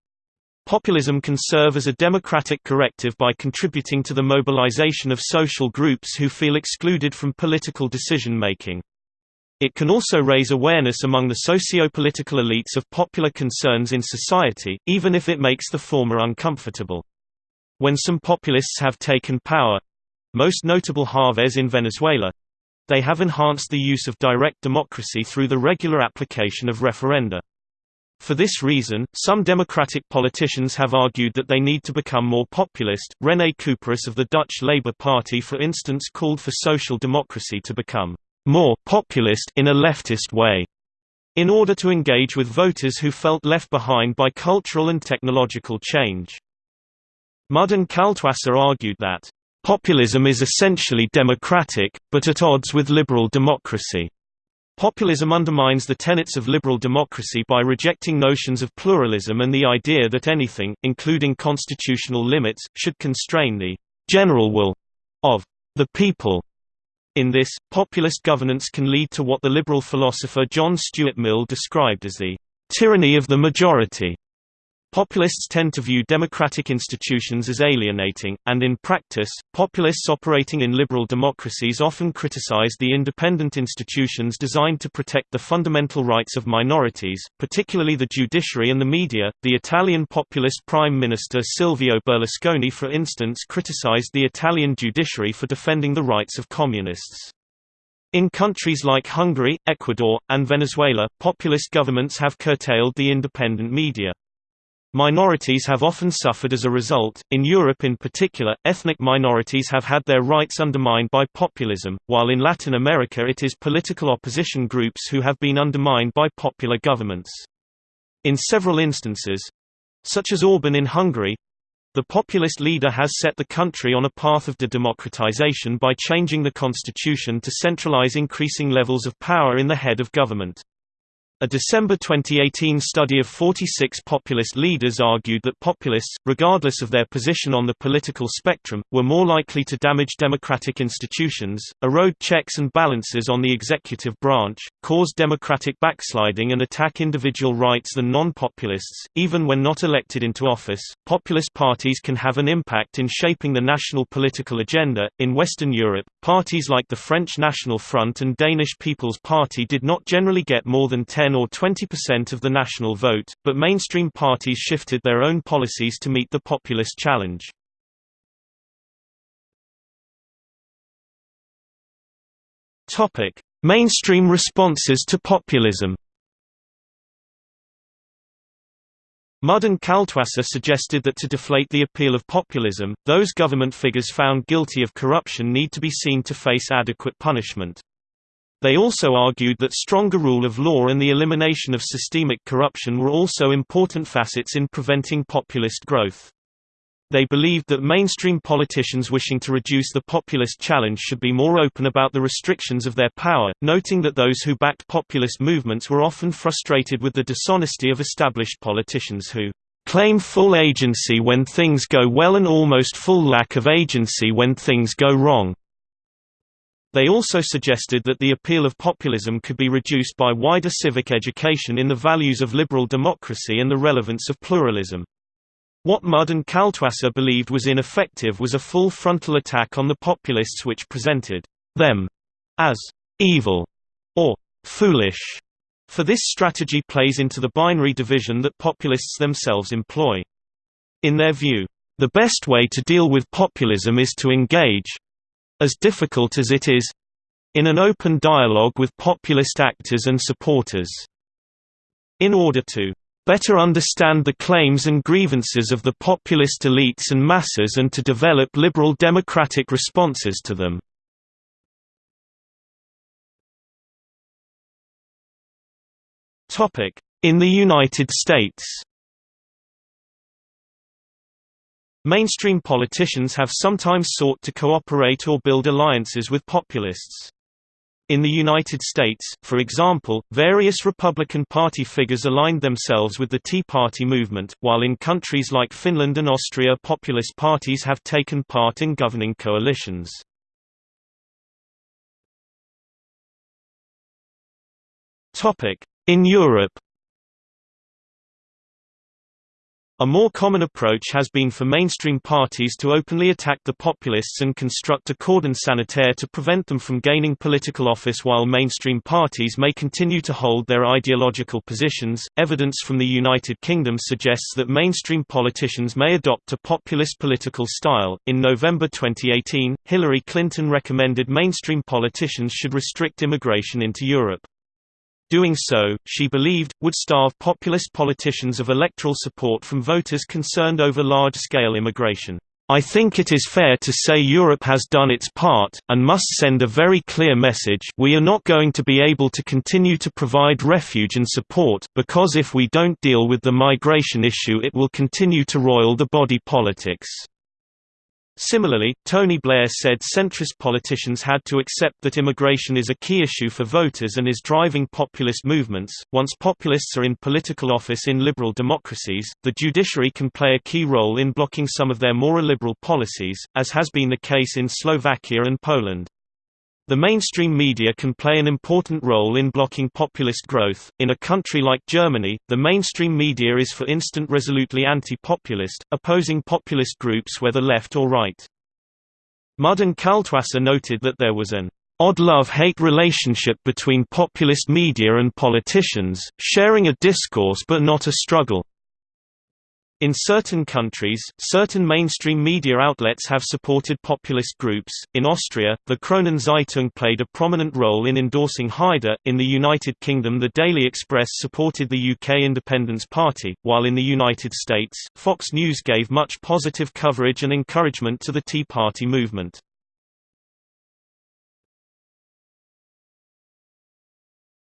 Populism can serve as a democratic corrective by contributing to the mobilization of social groups who feel excluded from political decision-making. It can also raise awareness among the socio-political elites of popular concerns in society, even if it makes the former uncomfortable. When some populists have taken power—most notable Chavez in Venezuela—they have enhanced the use of direct democracy through the regular application of referenda. For this reason, some democratic politicians have argued that they need to become more populist. René Cuperus of the Dutch Labour Party, for instance, called for social democracy to become more populist in a leftist way, in order to engage with voters who felt left behind by cultural and technological change. Mudden Kaltwasser argued that, "...populism is essentially democratic, but at odds with liberal democracy." Populism undermines the tenets of liberal democracy by rejecting notions of pluralism and the idea that anything, including constitutional limits, should constrain the general will of the people. In this, populist governance can lead to what the liberal philosopher John Stuart Mill described as the tyranny of the majority. Populists tend to view democratic institutions as alienating, and in practice, populists operating in liberal democracies often criticize the independent institutions designed to protect the fundamental rights of minorities, particularly the judiciary and the media. The Italian populist Prime Minister Silvio Berlusconi, for instance, criticized the Italian judiciary for defending the rights of communists. In countries like Hungary, Ecuador, and Venezuela, populist governments have curtailed the independent media. Minorities have often suffered as a result. In Europe in particular, ethnic minorities have had their rights undermined by populism, while in Latin America it is political opposition groups who have been undermined by popular governments. In several instances such as Orban in Hungary the populist leader has set the country on a path of de-democratization by changing the constitution to centralize increasing levels of power in the head of government. A December 2018 study of 46 populist leaders argued that populists, regardless of their position on the political spectrum, were more likely to damage democratic institutions, erode checks and balances on the executive branch, cause democratic backsliding and attack individual rights than non-populists. Even when not elected into office, populist parties can have an impact in shaping the national political agenda. In Western Europe, parties like the French National Front and Danish People's Party did not generally get more than 10 10 or 20% of the national vote, but mainstream parties shifted their own policies to meet the populist challenge. Mainstream responses to populism. Mudde and Kaltwasser suggested that to deflate the appeal of populism, those government figures found guilty of corruption need to be seen to face adequate punishment. They also argued that stronger rule of law and the elimination of systemic corruption were also important facets in preventing populist growth. They believed that mainstream politicians wishing to reduce the populist challenge should be more open about the restrictions of their power, noting that those who backed populist movements were often frustrated with the dishonesty of established politicians who claim full agency when things go well and almost full lack of agency when things go wrong. They also suggested that the appeal of populism could be reduced by wider civic education in the values of liberal democracy and the relevance of pluralism. What Mudde and Kaltwasser believed was ineffective was a full frontal attack on the populists which presented them as evil or foolish, for this strategy plays into the binary division that populists themselves employ. In their view, the best way to deal with populism is to engage, as difficult as it is in an open dialogue with populist actors and supporters. In order to better understand the claims and grievances of the populist elites and masses and to develop liberal democratic responses to them. In the United States Mainstream politicians have sometimes sought to cooperate or build alliances with populists. In the United States, for example, various Republican Party figures aligned themselves with the Tea Party movement, while in countries like Finland and Austria populist parties have taken part in governing coalitions. In Europe A more common approach has been for mainstream parties to openly attack the populists and construct a cordon sanitaire to prevent them from gaining political office while mainstream parties may continue to hold their ideological positions. Evidence from the United Kingdom suggests that mainstream politicians may adopt a populist political style. In November 2018, Hillary Clinton recommended mainstream politicians should restrict immigration into Europe. Doing so, she believed, would starve populist politicians of electoral support from voters concerned over large-scale immigration. I think it is fair to say Europe has done its part, and must send a very clear message we are not going to be able to continue to provide refuge and support, because if we don't deal with the migration issue it will continue to roil the body politics. Similarly, Tony Blair said centrist politicians had to accept that immigration is a key issue for voters and is driving populist movements. Once populists are in political office in liberal democracies, the judiciary can play a key role in blocking some of their more illiberal policies, as has been the case in Slovakia and Poland. The mainstream media can play an important role in blocking populist growth. In a country like Germany, the mainstream media is for instance resolutely anti-populist, opposing populist groups whether left or right. Mudde and Kaltwasser noted that there was an odd love-hate relationship between populist media and politicians, sharing a discourse but not a struggle. In certain countries, certain mainstream media outlets have supported populist groups. In Austria, the Kronen Zeitung played a prominent role in endorsing Haider. In the United Kingdom, the Daily Express supported the UK Independence Party, while in the United States, Fox News gave much positive coverage and encouragement to the Tea Party movement.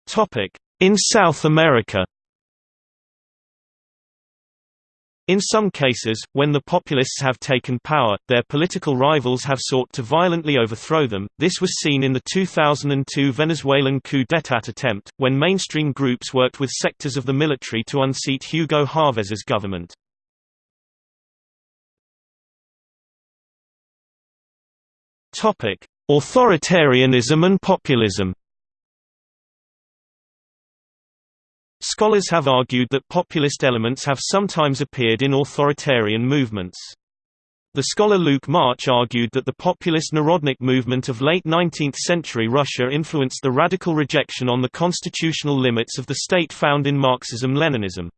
Topic: In South America In some cases, when the populists have taken power, their political rivals have sought to violently overthrow them. This was seen in the 2002 Venezuelan coup d'état attempt, when mainstream groups worked with sectors of the military to unseat Hugo Chávez's government. Topic: Authoritarianism and populism. Scholars have argued that populist elements have sometimes appeared in authoritarian movements. The scholar Luke March argued that the populist Narodnik movement of late 19th-century Russia influenced the radical rejection on the constitutional limits of the state found in Marxism-Leninism.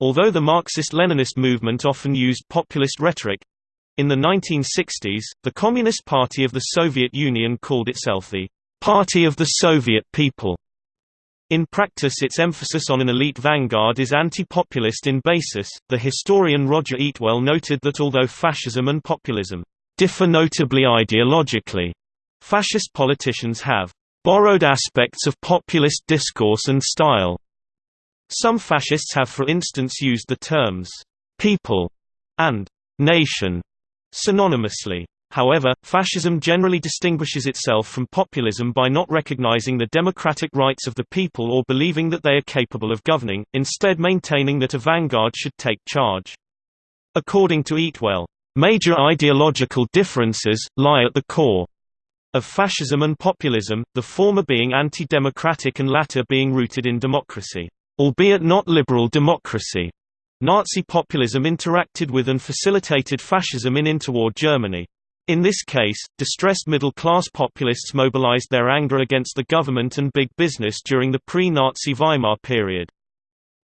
Although the Marxist-Leninist movement often used populist rhetoric—in the 1960s, the Communist Party of the Soviet Union called itself the Party of the Soviet People. In practice its emphasis on an elite vanguard is anti-populist in basis. The historian Roger Eatwell noted that although fascism and populism differ notably ideologically, fascist politicians have borrowed aspects of populist discourse and style. Some fascists have for instance used the terms people and nation synonymously. However, fascism generally distinguishes itself from populism by not recognizing the democratic rights of the people or believing that they are capable of governing, instead maintaining that a vanguard should take charge. According to Eatwell, "...major ideological differences, lie at the core." of fascism and populism, the former being anti-democratic and latter being rooted in democracy, albeit not liberal democracy. Nazi populism interacted with and facilitated fascism in interwar Germany. In this case, distressed middle-class populists mobilized their anger against the government and big business during the pre-Nazi Weimar period.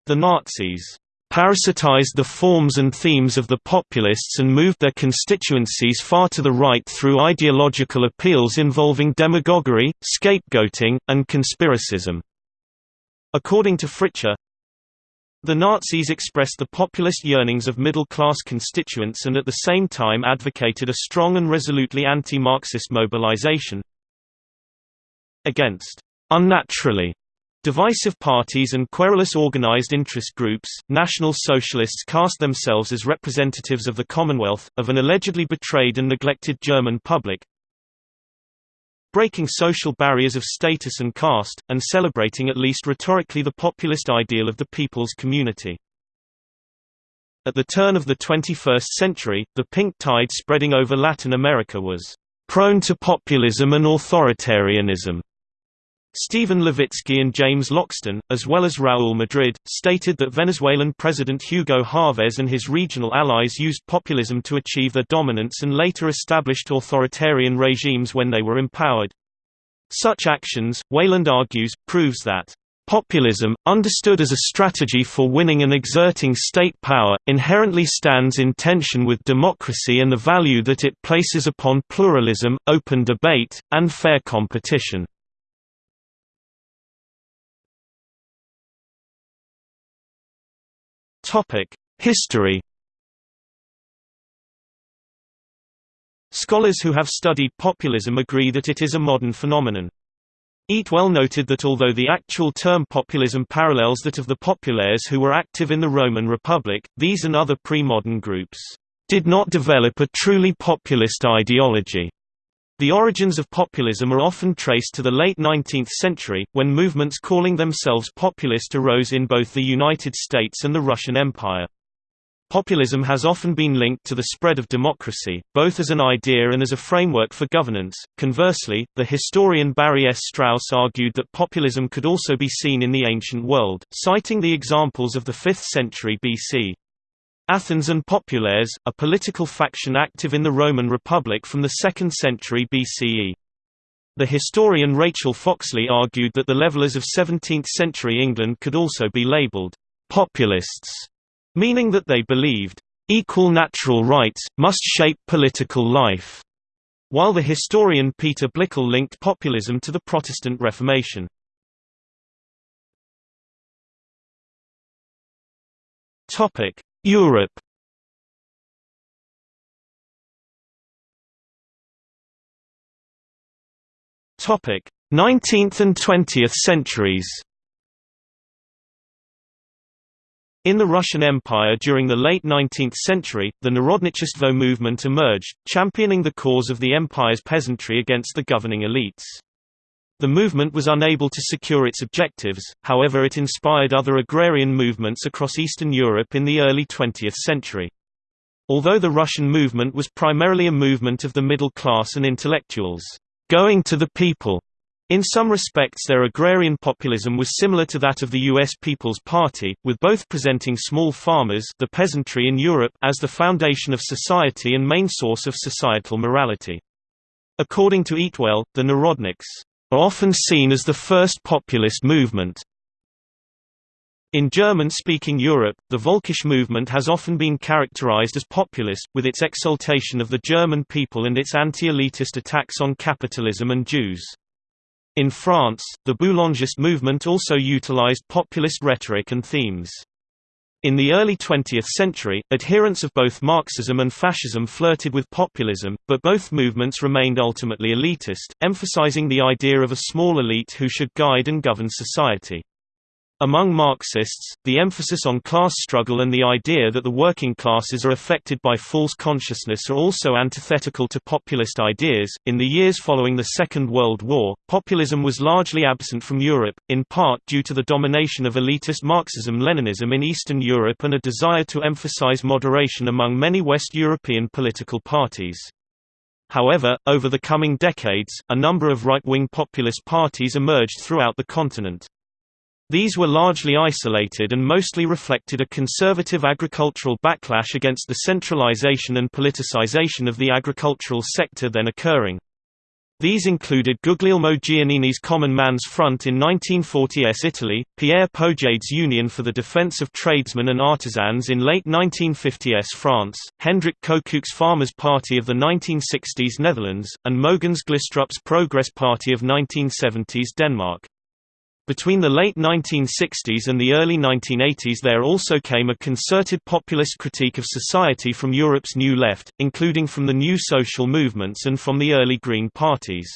The Nazis parasitized the forms and themes of the populists and moved their constituencies far to the right through ideological appeals involving demagoguery, scapegoating, and conspiracism. According to Fritzsche, the Nazis expressed the populist yearnings of middle-class constituents and at the same time advocated a strong and resolutely anti-Marxist mobilization against unnaturally divisive parties and querulous organized interest groups. National Socialists cast themselves as representatives of the Commonwealth, of an allegedly betrayed and neglected German public, breaking social barriers of status and caste, and celebrating at least rhetorically the populist ideal of the people's community. At the turn of the 21st century, the pink tide spreading over Latin America was prone to populism and authoritarianism. Stephen Levitsky and James Loxton, as well as Raúl Madrid, stated that Venezuelan President Hugo Chavez and his regional allies used populism to achieve their dominance and later established authoritarian regimes when they were empowered. Such actions, Weyland argues, proves that Populism, understood as a strategy for winning and exerting state power, inherently stands in tension with democracy and the value that it places upon pluralism, open debate, and fair competition. History Scholars who have studied populism agree that it is a modern phenomenon. Eatwell noted that although the actual term populism parallels that of the populares who were active in the Roman Republic, these and other pre-modern groups did not develop a truly populist ideology. The origins of populism are often traced to the late 19th century, when movements calling themselves populist arose in both the United States and the Russian Empire. Populism has often been linked to the spread of democracy, both as an idea and as a framework for governance. Conversely, the historian Barry S. Strauss argued that populism could also be seen in the ancient world, citing the examples of the 5th century BC. Athens and Populares, a political faction active in the Roman Republic from the 2nd century BCE. The historian Rachel Foxley argued that the levelers of 17th-century England could also be labelled «populists», meaning that they believed «equal natural rights, must shape political life», while the historian Peter Blickle linked populism to the Protestant Reformation. Europe Topic: 19th and 20th centuries. In the Russian Empire during the late 19th century, the Narodnichestvo movement emerged, championing the cause of the empire's peasantry against the governing elites. The movement was unable to secure its objectives, however it inspired other agrarian movements across Eastern Europe in the early 20th century. Although the Russian movement was primarily a movement of the middle class and intellectuals, going to the people. In some respects their agrarian populism was similar to that of the U.S. People's Party, with both presenting small farmers the peasantry in Europe as the foundation of society and main source of societal morality. According to Eatwell, the Narodniks are often seen as the first populist movement. In German-speaking Europe, the Völkisch movement has often been characterized as populist, with its exaltation of the German people and its anti-elitist attacks on capitalism and Jews. In France, the Boulangist movement also utilized populist rhetoric and themes. In the early 20th century, adherents of both Marxism and fascism flirted with populism, but both movements remained ultimately elitist, emphasizing the idea of a small elite who should guide and govern society. Among Marxists, the emphasis on class struggle and the idea that the working classes are affected by false consciousness are also antithetical to populist ideas. In the years following the Second World War, populism was largely absent from Europe, in part due to the domination of elitist Marxism Leninism in Eastern Europe and a desire to emphasize moderation among many West European political parties. However, over the coming decades, a number of right-wing populist parties emerged throughout the continent. These were largely isolated and mostly reflected a conservative agricultural backlash against the centralization and politicization of the agricultural sector then occurring. These included Guglielmo Giannini's Common Man's Front in 1940s Italy, Pierre Poujade's Union for the Defense of Tradesmen and Artisans in late 1950s France, Hendrik Koekoek's Farmers' Party of the 1960s Netherlands, and Mogens Glistrup's Progress Party of 1970s Denmark. Between the late 1960s and the early 1980s there also came a concerted populist critique of society from Europe's New Left, including from the new social movements and from the early Green parties.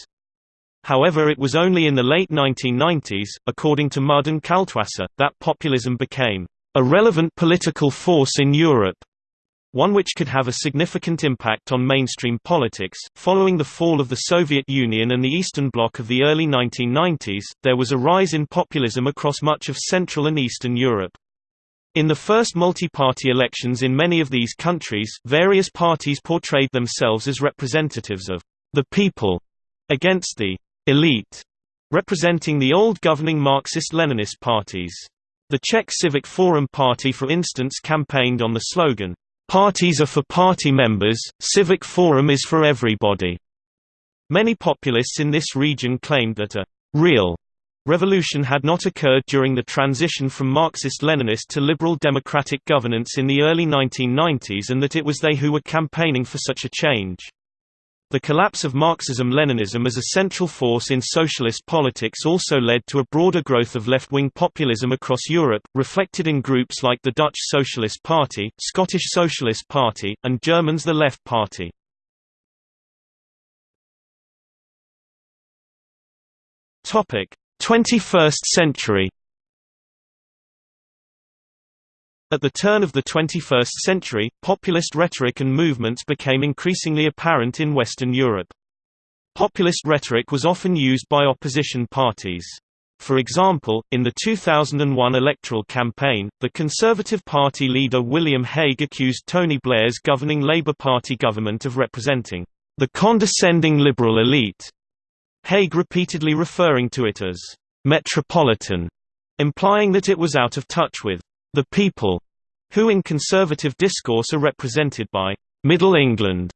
However it was only in the late 1990s, according to Mudde and Kaltwasser, that populism became a relevant political force in Europe one which could have a significant impact on mainstream politics. Following the fall of the Soviet Union and the Eastern Bloc of the early 1990s, there was a rise in populism across much of Central and Eastern Europe. In the first multi-party elections in many of these countries, various parties portrayed themselves as representatives of the people against the elite, representing the old governing Marxist-Leninist parties. The Czech Civic Forum Party for instance campaigned on the slogan, Parties are for party members, civic forum is for everybody. Many populists in this region claimed that a real revolution had not occurred during the transition from Marxist-Leninist to liberal democratic governance in the early 1990s and that it was they who were campaigning for such a change. The collapse of Marxism-Leninism as a central force in socialist politics also led to a broader growth of left-wing populism across Europe, reflected in groups like the Dutch Socialist Party, Scottish Socialist Party, and Germans the Left Party. Topic: 21st century At the turn of the 21st century, populist rhetoric and movements became increasingly apparent in Western Europe. Populist rhetoric was often used by opposition parties. For example, in the 2001 electoral campaign, the Conservative Party leader William Hague accused Tony Blair's governing Labour Party government of representing the condescending liberal elite, Hague repeatedly referring to it as metropolitan, implying that it was out of touch with the people, who in conservative discourse are represented by Middle England.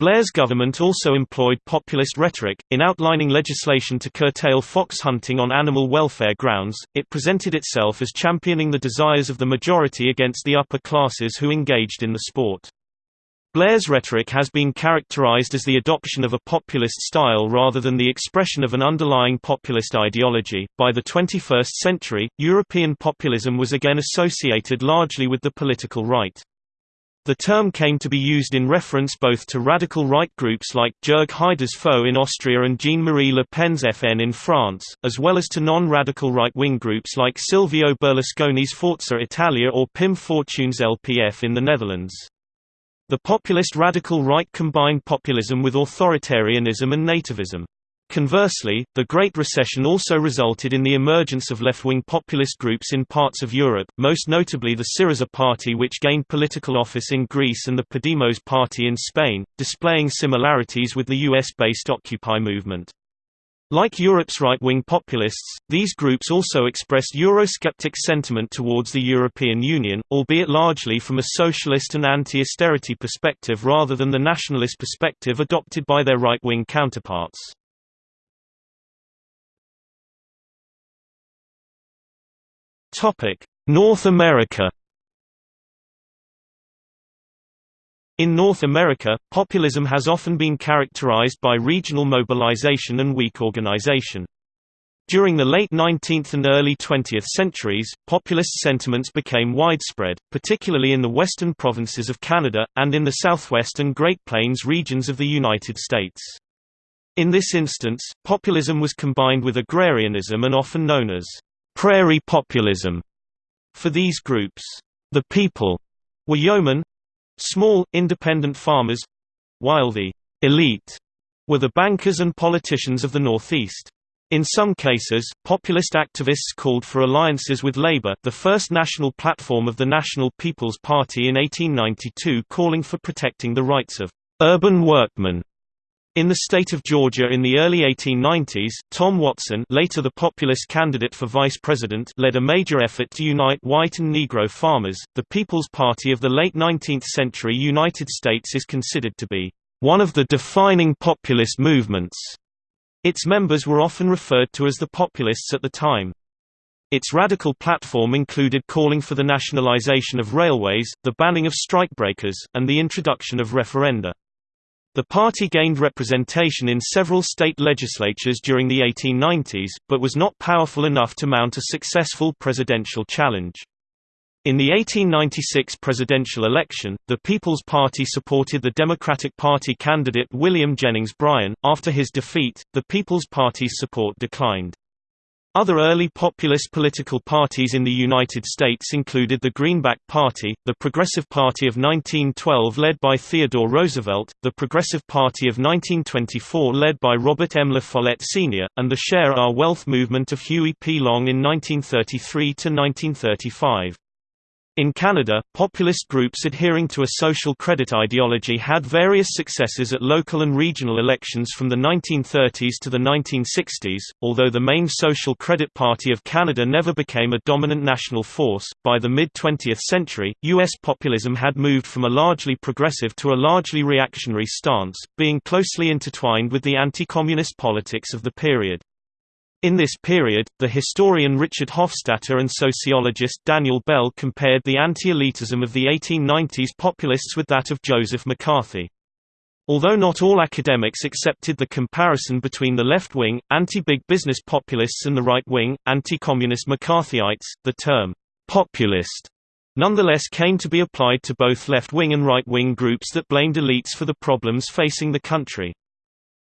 Blair's government also employed populist rhetoric. In outlining legislation to curtail fox hunting on animal welfare grounds, it presented itself as championing the desires of the majority against the upper classes who engaged in the sport. Blair's rhetoric has been characterized as the adoption of a populist style rather than the expression of an underlying populist ideology. By the 21st century, European populism was again associated largely with the political right. The term came to be used in reference both to radical right groups like Jörg Haider's Foe in Austria and Jean-Marie Le Pen's FN in France, as well as to non-radical right-wing groups like Silvio Berlusconi's Forza Italia or Pim Fortuyn's LPF in the Netherlands. The populist radical right combined populism with authoritarianism and nativism. Conversely, the Great Recession also resulted in the emergence of left-wing populist groups in parts of Europe, most notably the Syriza party which gained political office in Greece and the Podemos party in Spain, displaying similarities with the US-based Occupy movement. Like Europe's right-wing populists, these groups also expressed Eurosceptic sentiment towards the European Union, albeit largely from a socialist and anti-austerity perspective rather than the nationalist perspective adopted by their right-wing counterparts. North America In North America, populism has often been characterized by regional mobilization and weak organization. During the late 19th and early 20th centuries, populist sentiments became widespread, particularly in the western provinces of Canada, and in the southwest and Great Plains regions of the United States. In this instance, populism was combined with agrarianism and often known as prairie populism. For these groups, the people were yeomen, Small, independent farmers while the elite were the bankers and politicians of the Northeast. In some cases, populist activists called for alliances with Labour the first national platform of the National People's Party in 1892 calling for protecting the rights of urban workmen in the state of Georgia in the early 1890s, Tom Watson later the populist candidate for vice president led a major effort to unite white and Negro farmers. The People's Party of the late 19th century United States is considered to be one of the defining populist movements. Its members were often referred to as the populists at the time. Its radical platform included calling for the nationalization of railways, the banning of strikebreakers, and the introduction of referenda. The party gained representation in several state legislatures during the 1890s, but was not powerful enough to mount a successful presidential challenge. In the 1896 presidential election, the People's Party supported the Democratic Party candidate William Jennings Bryan. After his defeat, the People's Party's support declined. Other early populist political parties in the United States included the Greenback Party, the Progressive Party of 1912 led by Theodore Roosevelt, the Progressive Party of 1924 led by Robert M. La Follette Sr., and the Share Our Wealth movement of Huey P. Long in 1933–1935. In Canada, populist groups adhering to a social credit ideology had various successes at local and regional elections from the 1930s to the 1960s. Although the main Social Credit Party of Canada never became a dominant national force, by the mid 20th century, U.S. populism had moved from a largely progressive to a largely reactionary stance, being closely intertwined with the anti communist politics of the period. In this period, the historian Richard Hofstadter and sociologist Daniel Bell compared the anti-elitism of the 1890s populists with that of Joseph McCarthy. Although not all academics accepted the comparison between the left-wing, anti-big business populists and the right-wing, anti-communist McCarthyites, the term, populist, nonetheless came to be applied to both left-wing and right-wing groups that blamed elites for the problems facing the country.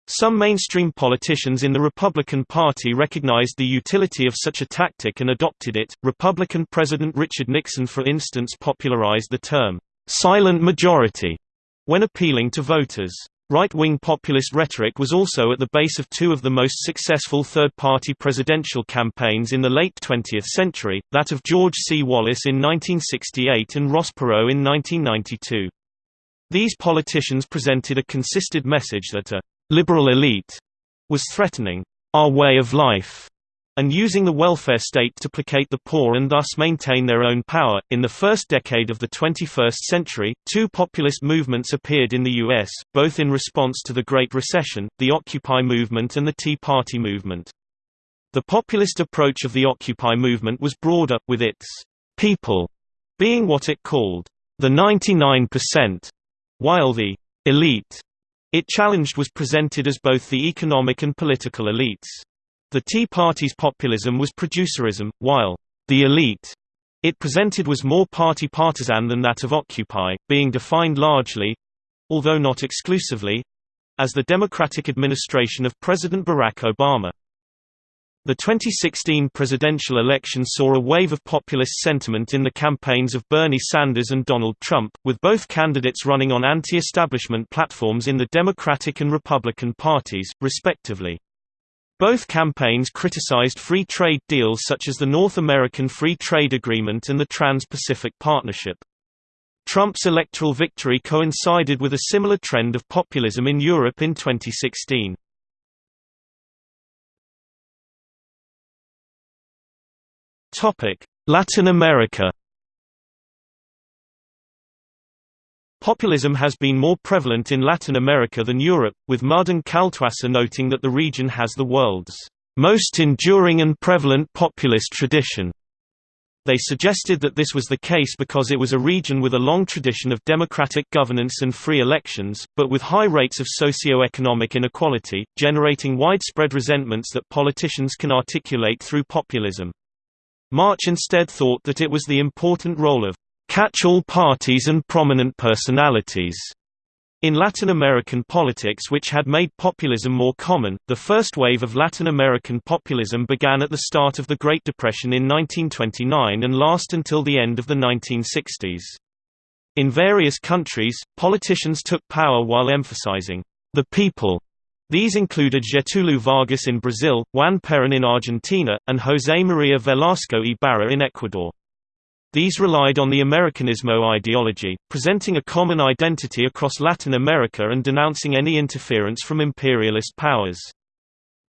Some mainstream politicians in the Republican Party recognized the utility of such a tactic and adopted it. Republican President Richard Nixon, for instance, popularized the term silent majority when appealing to voters. Right-wing populist rhetoric was also at the base of two of the most successful third-party presidential campaigns in the late 20th century, that of George C. Wallace in 1968 and Ross Perot in 1992. These politicians presented a consistent message that a «liberal elite» was threatening «our way of life» and using the welfare state to placate the poor and thus maintain their own power. In the first decade of the 21st century, two populist movements appeared in the U.S., both in response to the Great Recession the Occupy movement and the Tea Party movement. The populist approach of the Occupy movement was broader, with its people being what it called the 99%, while the elite it challenged was presented as both the economic and political elites. The Tea Party's populism was producerism, while the elite it presented was more party partisan than that of Occupy, being defined largely—although not exclusively—as the Democratic administration of President Barack Obama. The 2016 presidential election saw a wave of populist sentiment in the campaigns of Bernie Sanders and Donald Trump, with both candidates running on anti-establishment platforms in the Democratic and Republican parties, respectively. Both campaigns criticized free trade deals such as the North American Free Trade Agreement and the Trans-Pacific Partnership. Trump's electoral victory coincided with a similar trend of populism in Europe in 2016. Latin America Populism has been more prevalent in Latin America than Europe, with Mudde and Kaltwasser noting that the region has the world's most enduring and prevalent populist tradition. They suggested that this was the case because it was a region with a long tradition of democratic governance and free elections, but with high rates of socio-economic inequality, generating widespread resentments that politicians can articulate through populism. March instead thought that it was the important role of catch-all parties and prominent personalities in Latin American politics which had made populism more common, the first wave of Latin American populism began at the start of the Great Depression in 1929 and last until the end of the 1960s. In various countries, politicians took power while emphasizing the people. These included Getúlio Vargas in Brazil, Juan Perón in Argentina, and José María Velasco Ibarra in Ecuador. These relied on the Americanismo ideology, presenting a common identity across Latin America and denouncing any interference from imperialist powers.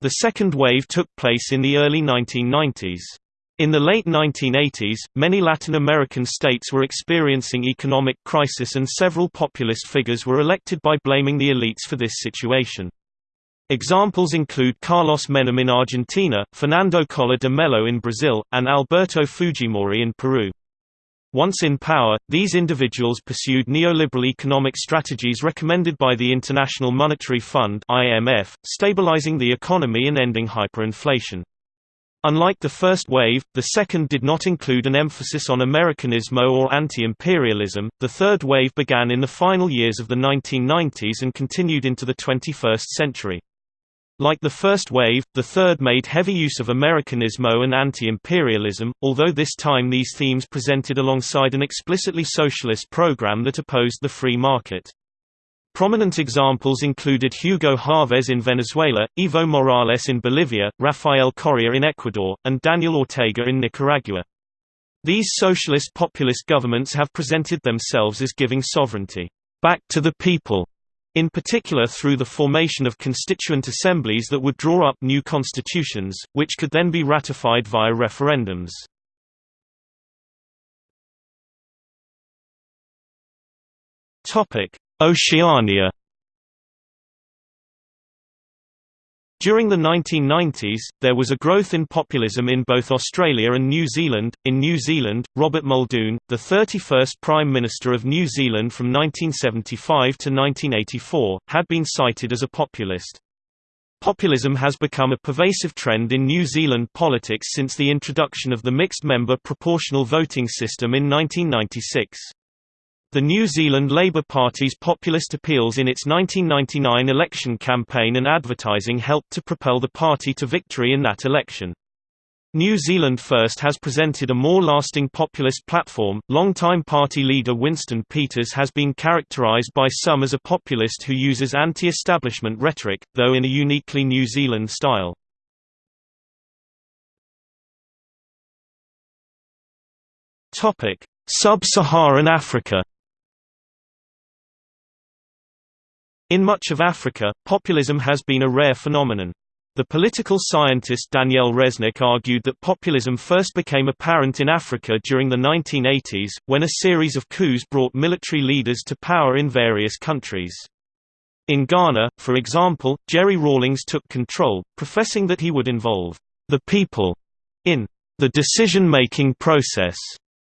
The second wave took place in the early 1990s. In the late 1980s, many Latin American states were experiencing economic crisis and several populist figures were elected by blaming the elites for this situation. Examples include Carlos Menem in Argentina, Fernando Collor de Mello in Brazil, and Alberto Fujimori in Peru. Once in power, these individuals pursued neoliberal economic strategies recommended by the International Monetary Fund (IMF), stabilizing the economy and ending hyperinflation. Unlike the first wave, the second did not include an emphasis on Americanismo or anti-imperialism. The third wave began in the final years of the 1990s and continued into the 21st century. Like the first wave, the third made heavy use of Americanismo and anti-imperialism, although this time these themes presented alongside an explicitly socialist program that opposed the free market. Prominent examples included Hugo Chavez in Venezuela, Evo Morales in Bolivia, Rafael Correa in Ecuador, and Daniel Ortega in Nicaragua. These socialist populist governments have presented themselves as giving sovereignty back to the people in particular through the formation of constituent assemblies that would draw up new constitutions, which could then be ratified via referendums. Oceania During the 1990s, there was a growth in populism in both Australia and New Zealand. In New Zealand, Robert Muldoon, the 31st Prime Minister of New Zealand from 1975 to 1984, had been cited as a populist. Populism has become a pervasive trend in New Zealand politics since the introduction of the mixed-member proportional voting system in 1996. The New Zealand Labour Party's populist appeals in its 1999 election campaign and advertising helped to propel the party to victory in that election. New Zealand First has presented a more lasting populist platform. Longtime party leader Winston Peters has been characterised by some as a populist who uses anti establishment rhetoric, though in a uniquely New Zealand style. Sub Saharan Africa In much of Africa, populism has been a rare phenomenon. The political scientist Danielle Resnick argued that populism first became apparent in Africa during the 1980s, when a series of coups brought military leaders to power in various countries. In Ghana, for example, Jerry Rawlings took control, professing that he would involve the people in the decision-making process,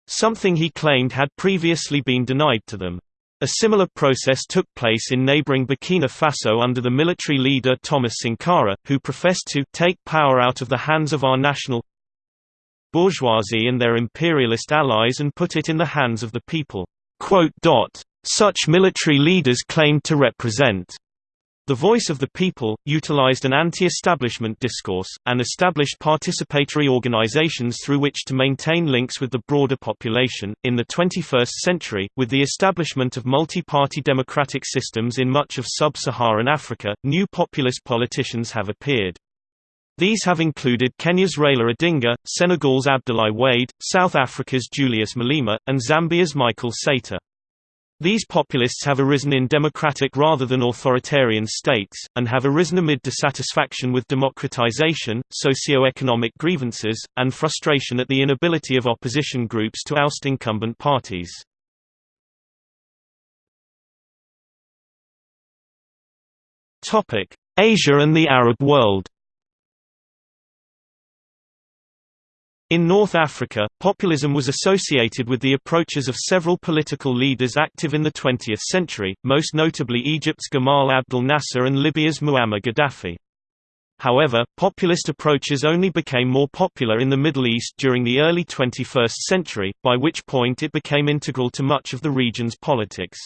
something he claimed had previously been denied to them. A similar process took place in neighboring Burkina Faso under the military leader Thomas Sankara, who professed to take power out of the hands of our national bourgeoisie and their imperialist allies and put it in the hands of the people. Such military leaders claimed to represent the Voice of the People, utilized an anti-establishment discourse, and established participatory organizations through which to maintain links with the broader population. In the 21st century, with the establishment of multi-party democratic systems in much of sub-Saharan Africa, new populist politicians have appeared. These have included Kenya's Raila Odinga, Senegal's Abdoulaye Wade, South Africa's Julius Malema, and Zambia's Michael Sata. These populists have arisen in democratic rather than authoritarian states, and have arisen amid dissatisfaction with democratization, socio-economic grievances, and frustration at the inability of opposition groups to oust incumbent parties. Asia and the Arab world In North Africa, populism was associated with the approaches of several political leaders active in the 20th century, most notably Egypt's Gamal Abdel Nasser and Libya's Muammar Gaddafi. However, populist approaches only became more popular in the Middle East during the early 21st century, by which point it became integral to much of the region's politics.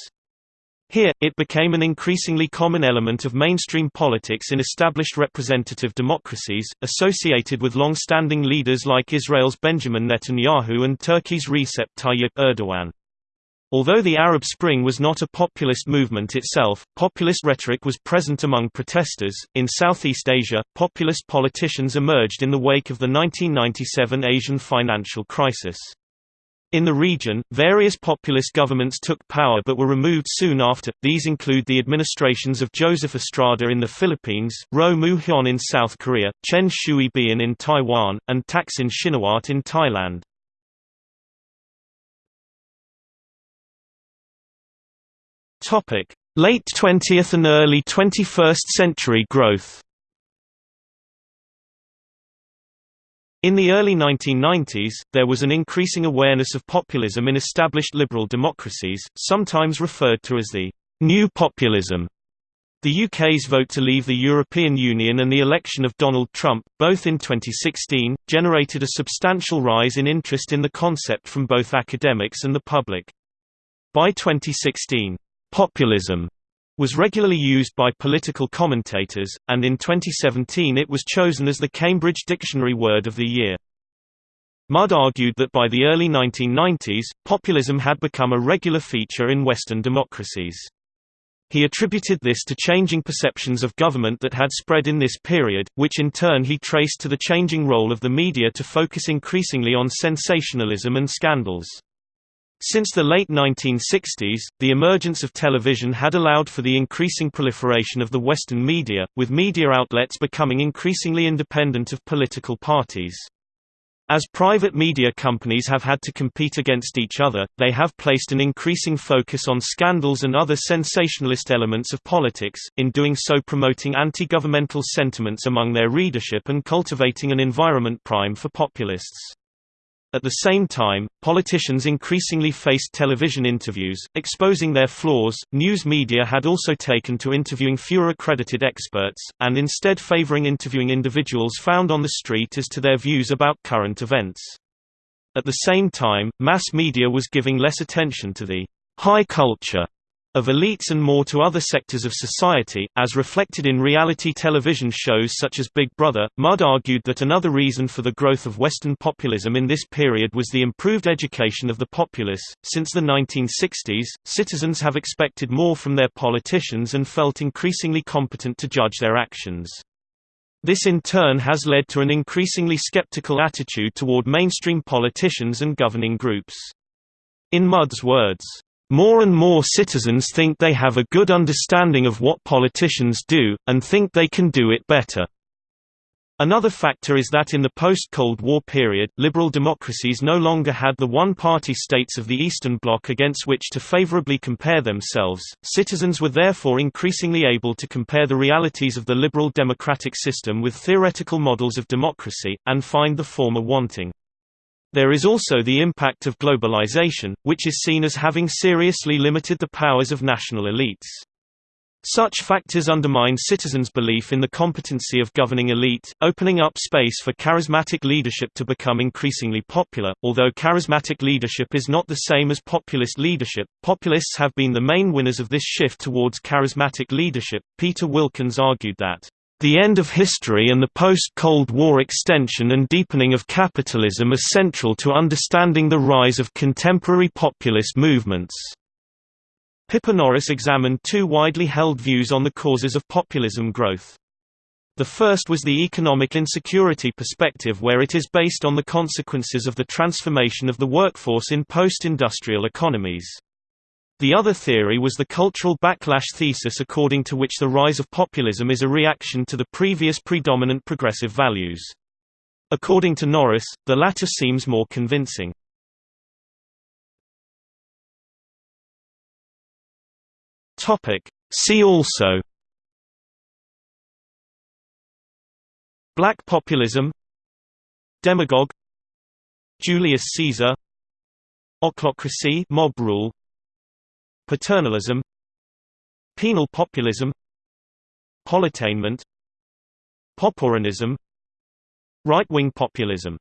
Here, it became an increasingly common element of mainstream politics in established representative democracies, associated with long-standing leaders like Israel's Benjamin Netanyahu and Turkey's Recep Tayyip Erdogan. Although the Arab Spring was not a populist movement itself, populist rhetoric was present among protesters. In Southeast Asia, populist politicians emerged in the wake of the 1997 Asian financial crisis. In the region, various populist governments took power but were removed soon after, these include the administrations of Joseph Estrada in the Philippines, Roh Moo-hyun in South Korea, Chen Shui-bian in Taiwan, and Thaksin Shinawatra in Thailand. Late 20th and early 21st century growth In the early 1990s, there was an increasing awareness of populism in established liberal democracies, sometimes referred to as the «new populism». The UK's vote to leave the European Union and the election of Donald Trump, both in 2016, generated a substantial rise in interest in the concept from both academics and the public. By 2016, populism was regularly used by political commentators, and in 2017 it was chosen as the Cambridge Dictionary Word of the Year. Mudde argued that by the early 1990s, populism had become a regular feature in Western democracies. He attributed this to changing perceptions of government that had spread in this period, which in turn he traced to the changing role of the media to focus increasingly on sensationalism and scandals. Since the late 1960s, the emergence of television had allowed for the increasing proliferation of the Western media, with media outlets becoming increasingly independent of political parties. As private media companies have had to compete against each other, they have placed an increasing focus on scandals and other sensationalist elements of politics, in doing so promoting anti-governmental sentiments among their readership and cultivating an environment prime for populists. At the same time, politicians increasingly faced television interviews, exposing their flaws. News media had also taken to interviewing fewer accredited experts, and instead favoring interviewing individuals found on the street as to their views about current events. At the same time, mass media was giving less attention to the high culture of elites and more to other sectors of society, as reflected in reality television shows such as Big Brother. Mudde argued that another reason for the growth of Western populism in this period was the improved education of the populace. Since the 1960s, citizens have expected more from their politicians and felt increasingly competent to judge their actions. This in turn has led to an increasingly skeptical attitude toward mainstream politicians and governing groups. In Mudde's words, more and more citizens think they have a good understanding of what politicians do, and think they can do it better. Another factor is that in the post-Cold War period, liberal democracies no longer had the one-party states of the Eastern Bloc against which to favorably compare themselves. Citizens were therefore increasingly able to compare the realities of the liberal democratic system with theoretical models of democracy, and find the former wanting. There is also the impact of globalization, which is seen as having seriously limited the powers of national elites. Such factors undermine citizens' belief in the competency of governing elite, opening up space for charismatic leadership to become increasingly popular. Although charismatic leadership is not the same as populist leadership, populists have been the main winners of this shift towards charismatic leadership. Peter Wilkins argued that the end of history and the post-Cold War extension and deepening of capitalism are central to understanding the rise of contemporary populist movements. Pippa Norris examined two widely held views on the causes of populism growth. The first was the economic insecurity perspective where it is based on the consequences of the transformation of the workforce in post-industrial economies. The other theory was the cultural backlash thesis according to which the rise of populism is a reaction to the previous predominant progressive values. According to Norris, the latter seems more convincing. See also. Black populism. Demagogue. Julius Caesar. Ochlocracy mob rule Paternalism Penal populism Politainment Poporanism Right-wing populism